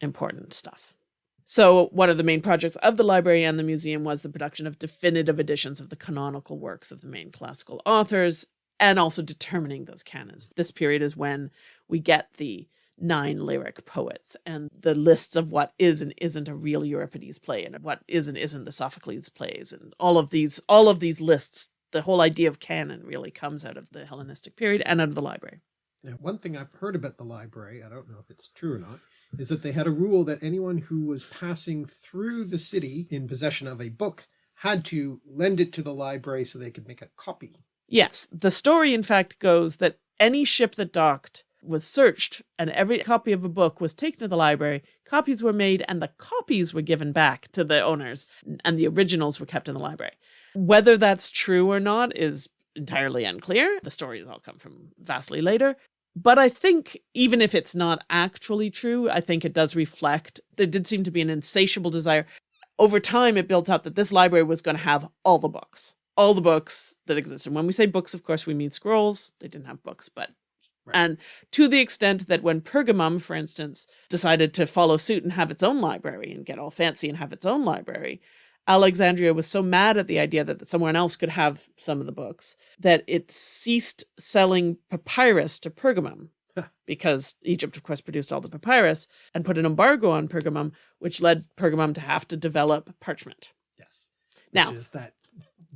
important stuff. So one of the main projects of the library and the museum was the production of definitive editions of the canonical works of the main classical authors and also determining those canons. This period is when we get the nine lyric poets and the lists of what is and isn't a real Euripides play and what is and isn't the Sophocles plays and all of these all of these lists the whole idea of canon really comes out of the Hellenistic period and out of the library. Now, one thing I've heard about the library, I don't know if it's true or not, is that they had a rule that anyone who was passing through the city in possession of a book had to lend it to the library so they could make a copy. Yes, the story in fact goes that any ship that docked was searched and every copy of a book was taken to the library, copies were made and the copies were given back to the owners and the originals were kept in the library. Whether that's true or not is entirely unclear. The stories all come from vastly later. But I think even if it's not actually true, I think it does reflect, there did seem to be an insatiable desire. Over time, it built up that this library was going to have all the books, all the books that exist. And when we say books, of course, we mean scrolls. They didn't have books, but Right. And to the extent that when Pergamum, for instance, decided to follow suit and have its own library and get all fancy and have its own library, Alexandria was so mad at the idea that someone else could have some of the books that it ceased selling papyrus to Pergamum because Egypt, of course, produced all the papyrus and put an embargo on Pergamum, which led Pergamum to have to develop parchment. Yes. Now, which is that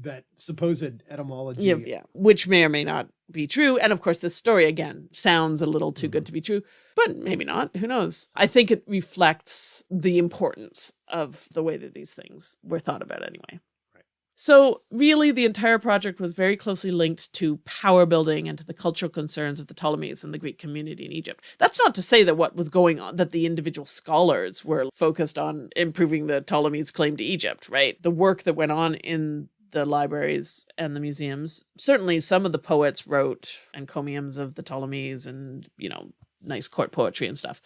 that supposed etymology. Yeah, yeah, which may or may not be true. And of course, this story again sounds a little too mm -hmm. good mm-hmm. to be true, but maybe not. Who knows? I think it reflects the importance of the way that these things were thought about anyway. So really the entire project was very closely linked to power building and to the cultural concerns of the Ptolemies and the Greek community in Egypt. That's not to say that what was going on, that the individual scholars were focused on improving the Ptolemies' claim to Egypt, right? The work that went on in the libraries and the museums. Certainly some of the poets wrote encomiums of the Ptolemies and, you know, nice court poetry and stuff.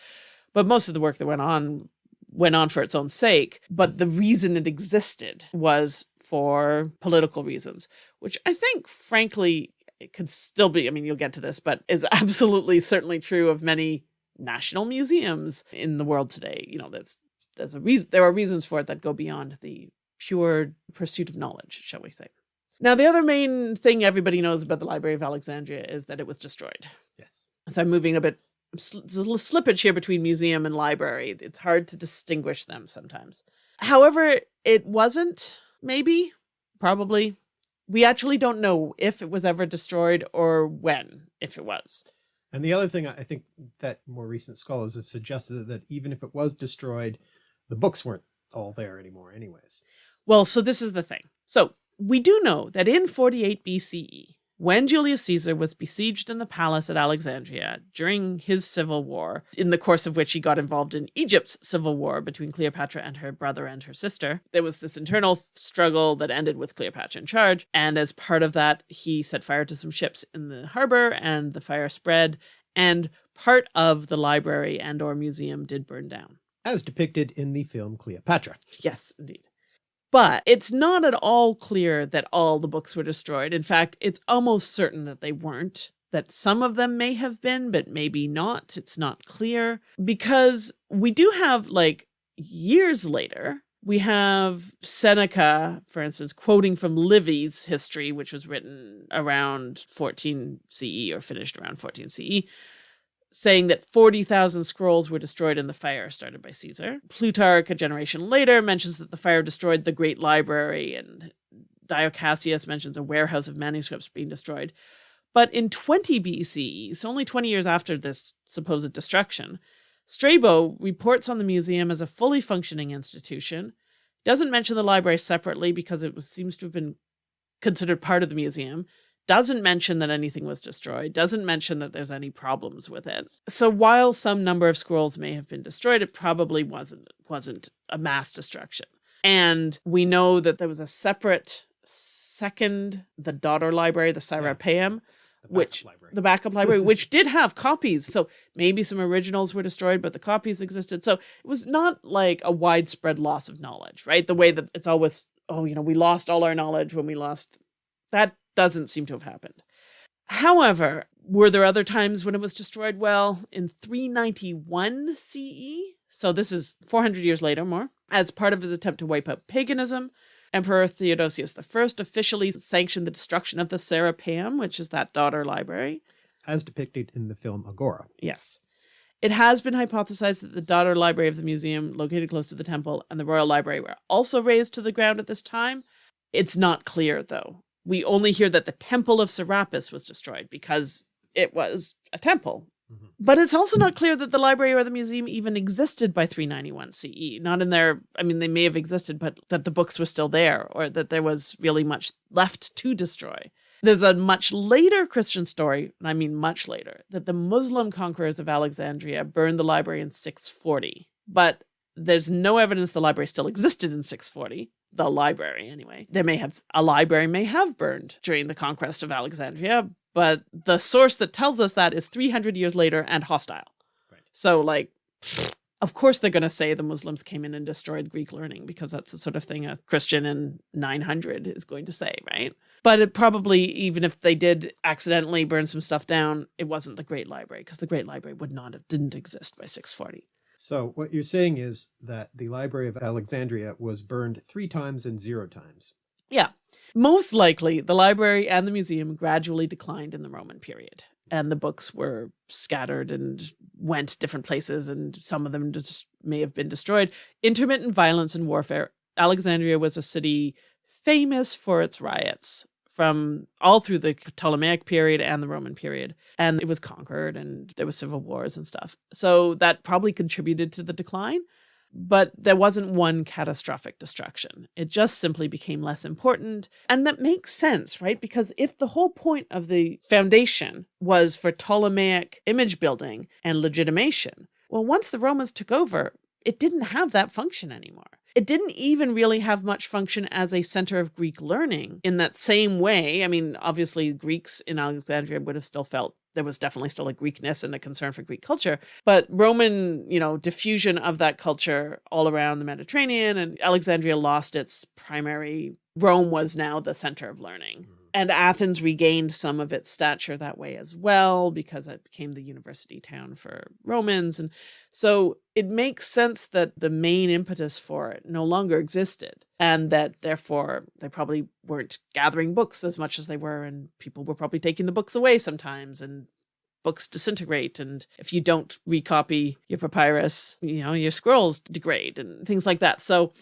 But most of the work that went on went on for its own sake. But the reason it existed was for political reasons, which I think, frankly, it could still be, I mean, you'll get to this, but is absolutely certainly true of many national museums in the world today. You know, there's, there's a reason, there are reasons for it that go beyond the pure pursuit of knowledge, shall we say. Now, the other main thing everybody knows about the Library of Alexandria is that it was destroyed. Yes. And so I'm moving a bit, slippage here between museum and library. It's hard to distinguish them sometimes. However, it wasn't, maybe, probably. We actually don't know if it was ever destroyed or when, if it was. And the other thing I think that more recent scholars have suggested that even if it was destroyed, the books weren't all there anymore anyways. Well, so this is the thing. So we do know that in 48 BCE, when Julius Caesar was besieged in the palace at Alexandria during his civil war, in the course of which he got involved in Egypt's civil war between Cleopatra and her brother and her sister, there was this internal struggle that ended with Cleopatra in charge. And as part of that, he set fire to some ships in the harbor and the fire spread and part of the library and or museum did burn down. As depicted in the film Cleopatra. Yes, indeed. But it's not at all clear that all the books were destroyed. In fact, it's almost certain that they weren't, that some of them may have been, but maybe not. It's not clear because we do have like years later, we have Seneca, for instance, quoting from Livy's history, which was written around 14 CE or finished around 14 CE, saying that 40,000 scrolls were destroyed in the fire started by Caesar. Plutarch, a generation later, mentions that the fire destroyed the great library, and Dio Cassius mentions a warehouse of manuscripts being destroyed. But in 20 BCE, so only 20 years after this supposed destruction, Strabo reports on the museum as a fully functioning institution, doesn't mention the library separately because it was, seems to have been considered part of the museum, doesn't mention that anything was destroyed, doesn't mention that there's any problems with it. So while some number of scrolls may have been destroyed, it probably wasn't wasn't a mass destruction. And we know that there was a separate second, the daughter library, the Serapeum, The which library. the backup library, which did have copies. So maybe some originals were destroyed, but the copies existed. So it was not like a widespread loss of knowledge, right? The way that it's always, oh, you know, we lost all our knowledge when we lost. That doesn't seem to have happened. However, were there other times when it was destroyed? Well, in 391 CE, so this is 400 years later more, as part of his attempt to wipe out paganism, Emperor Theodosius I officially sanctioned the destruction of the Serapeum, which is that daughter library. as depicted in the film Agora. Yes. It has been hypothesized that the daughter library of the museum, located close to the temple, and the royal library were also razed to the ground at this time. It's not clear, though. We only hear that the temple of Serapis was destroyed because it was a temple. Mhm. But it's also not clear that the library or the museum even existed by 391 CE. Not in there, I mean, they may have existed, but that the books were still there or that there was really much left to destroy. There's a much later Christian story, and I mean much later, that the Muslim conquerors of Alexandria burned the library in 640. But there's no evidence the library still existed in 640. The library, anyway. There may have, a library may have burned during the conquest of Alexandria, but the source that tells us that is 300 years later and hostile. Right. So, like, of course they're going to say the Muslims came in and destroyed Greek learning because that's the sort of thing a Christian in 900 is going to say, right? But it probably, even if they did accidentally burn some stuff down, it wasn't the Great Library because the Great Library would not have didn't exist by 640. So what you're saying is that the Library of Alexandria was burned three times and zero times. Yeah. Most likely, the library and the museum gradually declined in the Roman period, and the books were scattered and went different places, and some of them just may have been destroyed. Intermittent violence and warfare. Alexandria was a city famous for its riots from all through the Ptolemaic period and the Roman period. And it was conquered and there was civil wars and stuff. So that probably contributed to the decline but there wasn't one catastrophic destruction. It just simply became less important. And that makes sense, right? Because if the whole point of the foundation was for Ptolemaic image building and legitimation, well, once the Romans took over, it didn't have that function anymore. It didn't even really have much function as a center of Greek learning in that same way. I mean, obviously, Greeks in Alexandria would have still felt there was definitely still a Greekness and a concern for Greek culture, but Roman, you know, diffusion of that culture all around the Mediterranean and Alexandria lost its primary. Rome was now the center of learning. Mm-hmm. And Athens regained some of its stature that way as well because it became the university town for Romans. And so it makes sense that the main impetus for it no longer existed and that therefore they probably weren't gathering books as much as they were. And people were probably taking the books away sometimes and books disintegrate. And if you don't recopy your papyrus, you know, your scrolls degrade and things like that. So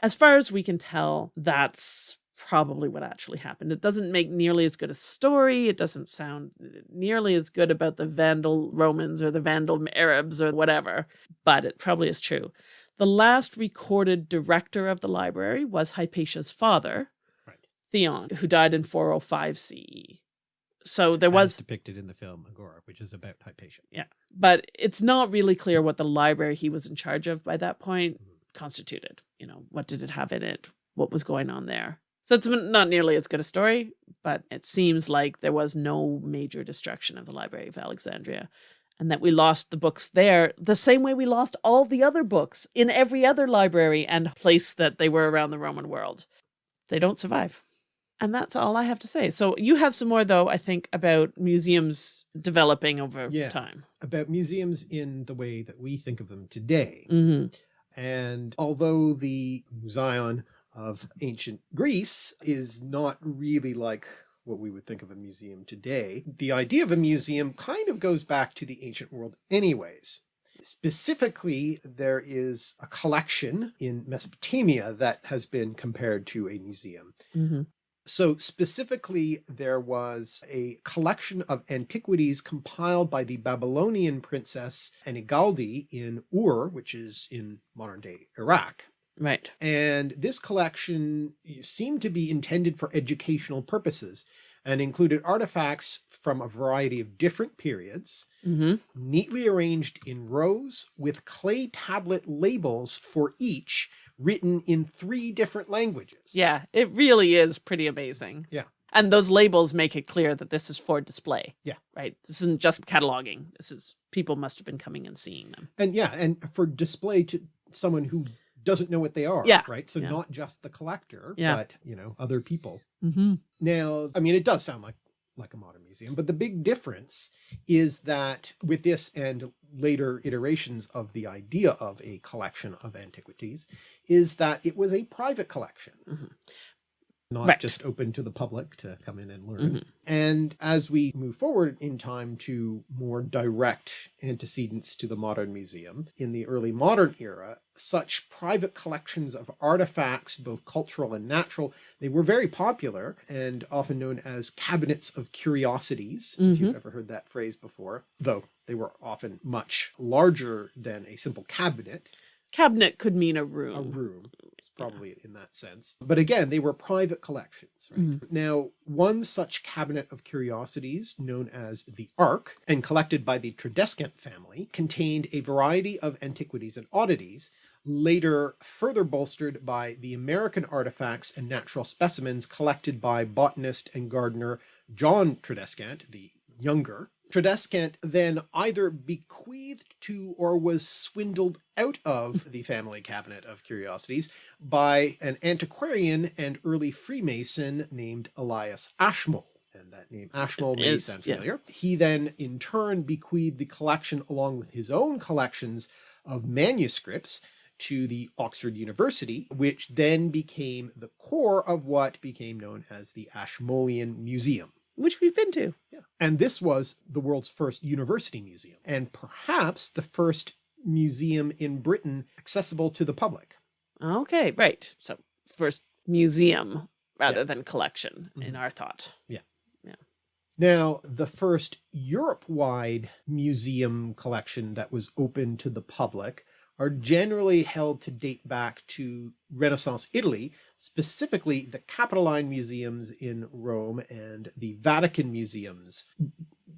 as far as we can tell, that's probably what actually happened. It doesn't make nearly as good a story. It doesn't sound uh, nearly as good about the Vandal Romans or the Vandal Arabs or whatever, but it probably is true. The last recorded director of the library was Hypatia's father, Right. Theon, who died in 405 CE. So there As was depicted in the film Agora, which is about Hypatia. Yeah. But it's not really clear what the library he was in charge of by that point mm-hmm. constituted. You know, what did it have in it? What was going on there? So it's not nearly as good a story, but it seems like there was no major destruction of the Library of Alexandria and that we lost the books there the same way we lost all the other books in every other library and place that they were around the Roman world. They don't survive. And that's all I have to say. So you have some more, though, I think, about museums developing over Yeah. time. About museums in the way that we think of them today. hmm And although the Museion of ancient Greece is not really like what we would think of a museum today, the idea of a museum kind of goes back to the ancient world anyways. Specifically, there is a collection in Mesopotamia that has been compared to a museum. hmm So specifically, there was a collection of antiquities compiled by the Babylonian princess Ennigaldi in Ur, which is in modern day Iraq. Right. And this collection seemed to be intended for educational purposes. and included artifacts from a variety of different periods, hmm neatly arranged in rows with clay tablet labels for each written in three different languages. Yeah, it really is pretty amazing. Yeah. And those labels make it clear that this is for display. Yeah. Right. This isn't just cataloging. This is people must have been coming and seeing them. And yeah, and for display to someone who doesn't know what they are. Yeah. Right. So Yeah. not just the collector, Yeah. but you know, other people. Mm-hmm. Now, I mean, it does sound like like a modern museum, but the big difference is that with this and later iterations of the idea of a collection of antiquities is that it was a private collection. Mhm. Not Right. just open to the public to come in and learn. Mhm. And as we move forward in time to more direct antecedents to the modern museum, in the early modern era, such private collections of artifacts, both cultural and natural, they were very popular and often known as cabinets of curiosities, if you've ever heard that phrase before, though they were often much larger than a simple cabinet, Cabinet could mean a room. a room probably in that sense. But again, they were private collections. Right? Mhm. Now, one such cabinet of curiosities known as the Ark and collected by the Tradescant family contained a variety of antiquities and oddities later further bolstered by the American artifacts and natural specimens collected by botanist and gardener John Tradescant the younger. Tradescant then either bequeathed to or was swindled out of the family cabinet of curiosities by an antiquarian and early Freemason named Elias Ashmole. And that name Ashmole may Is, sound yeah. familiar. He then in turn bequeathed the collection along with his own collections of manuscripts to the Oxford University, which then became the core of what became known as the Ashmolean Museum. Which we've been to. Yeah. And this was the world's first university museum and perhaps the first museum in Britain accessible to the public. Okay, right. So first museum rather Yeah. than collection in Mhm. our thought. Yeah. Yeah. Now, the first Europe-wide museum collection that was open to the public are generally held to date back to Renaissance Italy, specifically the Capitoline museums in Rome and the Vatican museums.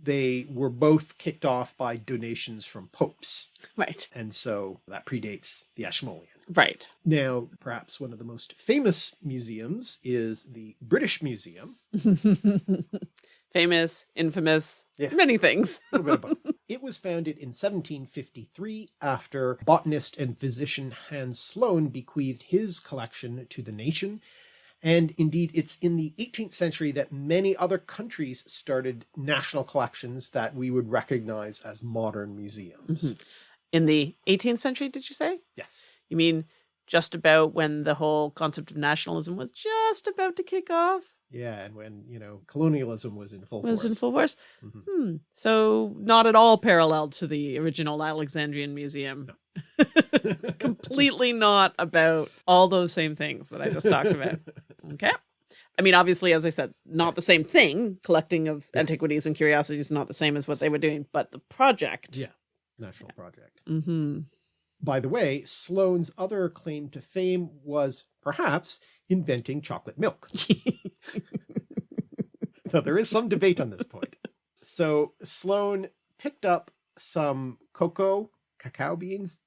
They were both kicked off by donations from popes, Right. and so that predates the Ashmolean. Right. Now, perhaps one of the most famous museums is the British Museum, Famous, infamous, Yeah. many things. A little bit of both. It was founded in 1753 after botanist and physician Hans Sloane bequeathed his collection to the nation. And indeed, it's in the 18th century that many other countries started national collections that we would recognize as modern museums. Mhm. In the 18th century, did you say? Yes. You mean just about when the whole concept of nationalism was just about to kick off? Yeah, and when, you know, colonialism was in full force. Was force. in full force? Mhm. Hmm. So not at all parallel to the original Alexandrian Museum. Completely not about all those same things that I just talked about. Okay. I mean, obviously, as I said, not the same thing. Collecting of Yeah. antiquities and curiosities is not the same as what they were doing, but the project. Yeah. National project. hmm By the way, Sloane's other claim to fame was perhaps inventing chocolate milk. Now, there is some debate on this point. So Sloane picked up some cocoa, cacao beans.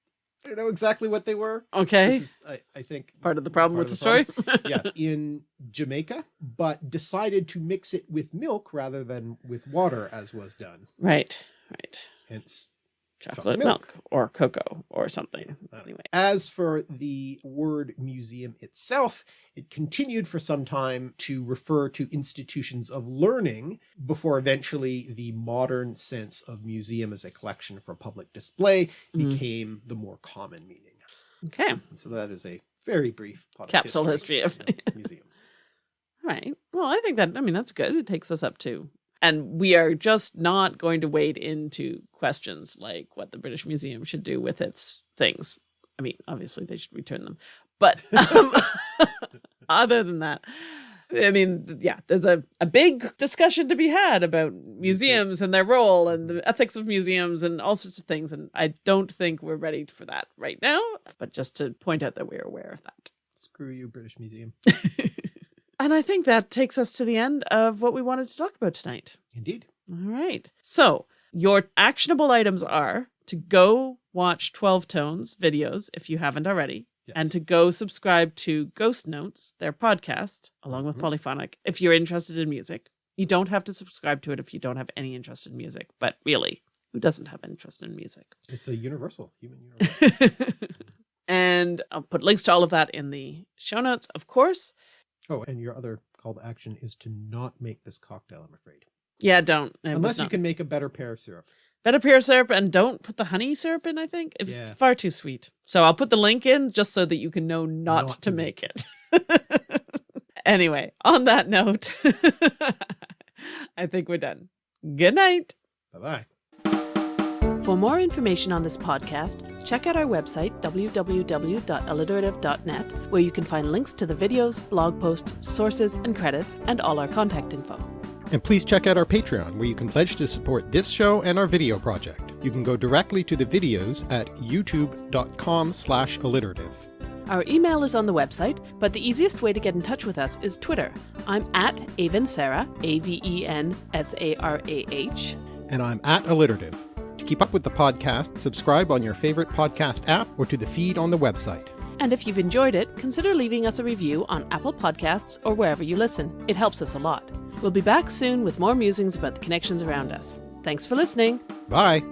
I don't know exactly what they were. okay. This is, I, I think, Part of the problem with the the story. yeah, in Jamaica, but decided to mix it with milk rather than with water as was done. right. Right. Hence Chocolate, milk. milk. or cocoa or something. I don't know. Anyway. As for the word museum itself, it continued for some time to refer to institutions of learning before eventually the modern sense of museum as a collection for public display Mm. became the more common meaning. Okay. So that is a very brief Capsule history of- you know, museums. Right. Well, I think that, I mean, that's good. It takes us up to. And we are just not going to wade into questions like what the British Museum should do with its things. I mean, obviously they should return them. But um, other than that, I mean, yeah, there's a, a big discussion to be had about museums and their role and the ethics of museums and all sorts of things. And I don't think we're ready for that right now. But just to point out that we're aware of that. Screw you, British Museum. And I think that takes us to the end of what we wanted to talk about tonight. Indeed. All right. So, your actionable items are to go watch 12 Tones videos if you haven't already, Yes. and to go subscribe to Ghost Notes, their podcast, along with Mhm. Polyphonic, if you're interested in music. You don't have to subscribe to it if you don't have any interest in music, but really, who doesn't have interest in music? It's a universal human universal. and I'll put links to all of that in the show notes, of course. Oh, and your other call to action is to not make this cocktail, I'm afraid. Yeah, don't. It Unless you can make a better pear syrup. better pear syrup and don't put the honey syrup in, I think. It's Yeah. far too sweet. So I'll put the link in just so that you can know not, Not to to make it. anyway, on that note, I think we're done. Good night. Bye-bye. For more information on this podcast, check out our website, www.alliterative.net, where you can find links to the videos, blog posts, sources, and credits, and all our contact info. And please check out our Patreon, where you can pledge to support this show and our video project. You can go directly to the videos at youtube.com slash alliterative. Our email is on the website, but the easiest way to get in touch with us is Twitter. I'm at Aven Sarah, A V E N S A R A H. And I'm at alliterative. To keep up with the podcast, subscribe on your favorite podcast app or to the feed on the website. And if you've enjoyed it, consider leaving us a review on Apple Podcasts or wherever you listen. It helps us a lot. We'll be back soon with more musings about the connections around us. Thanks for listening. Bye!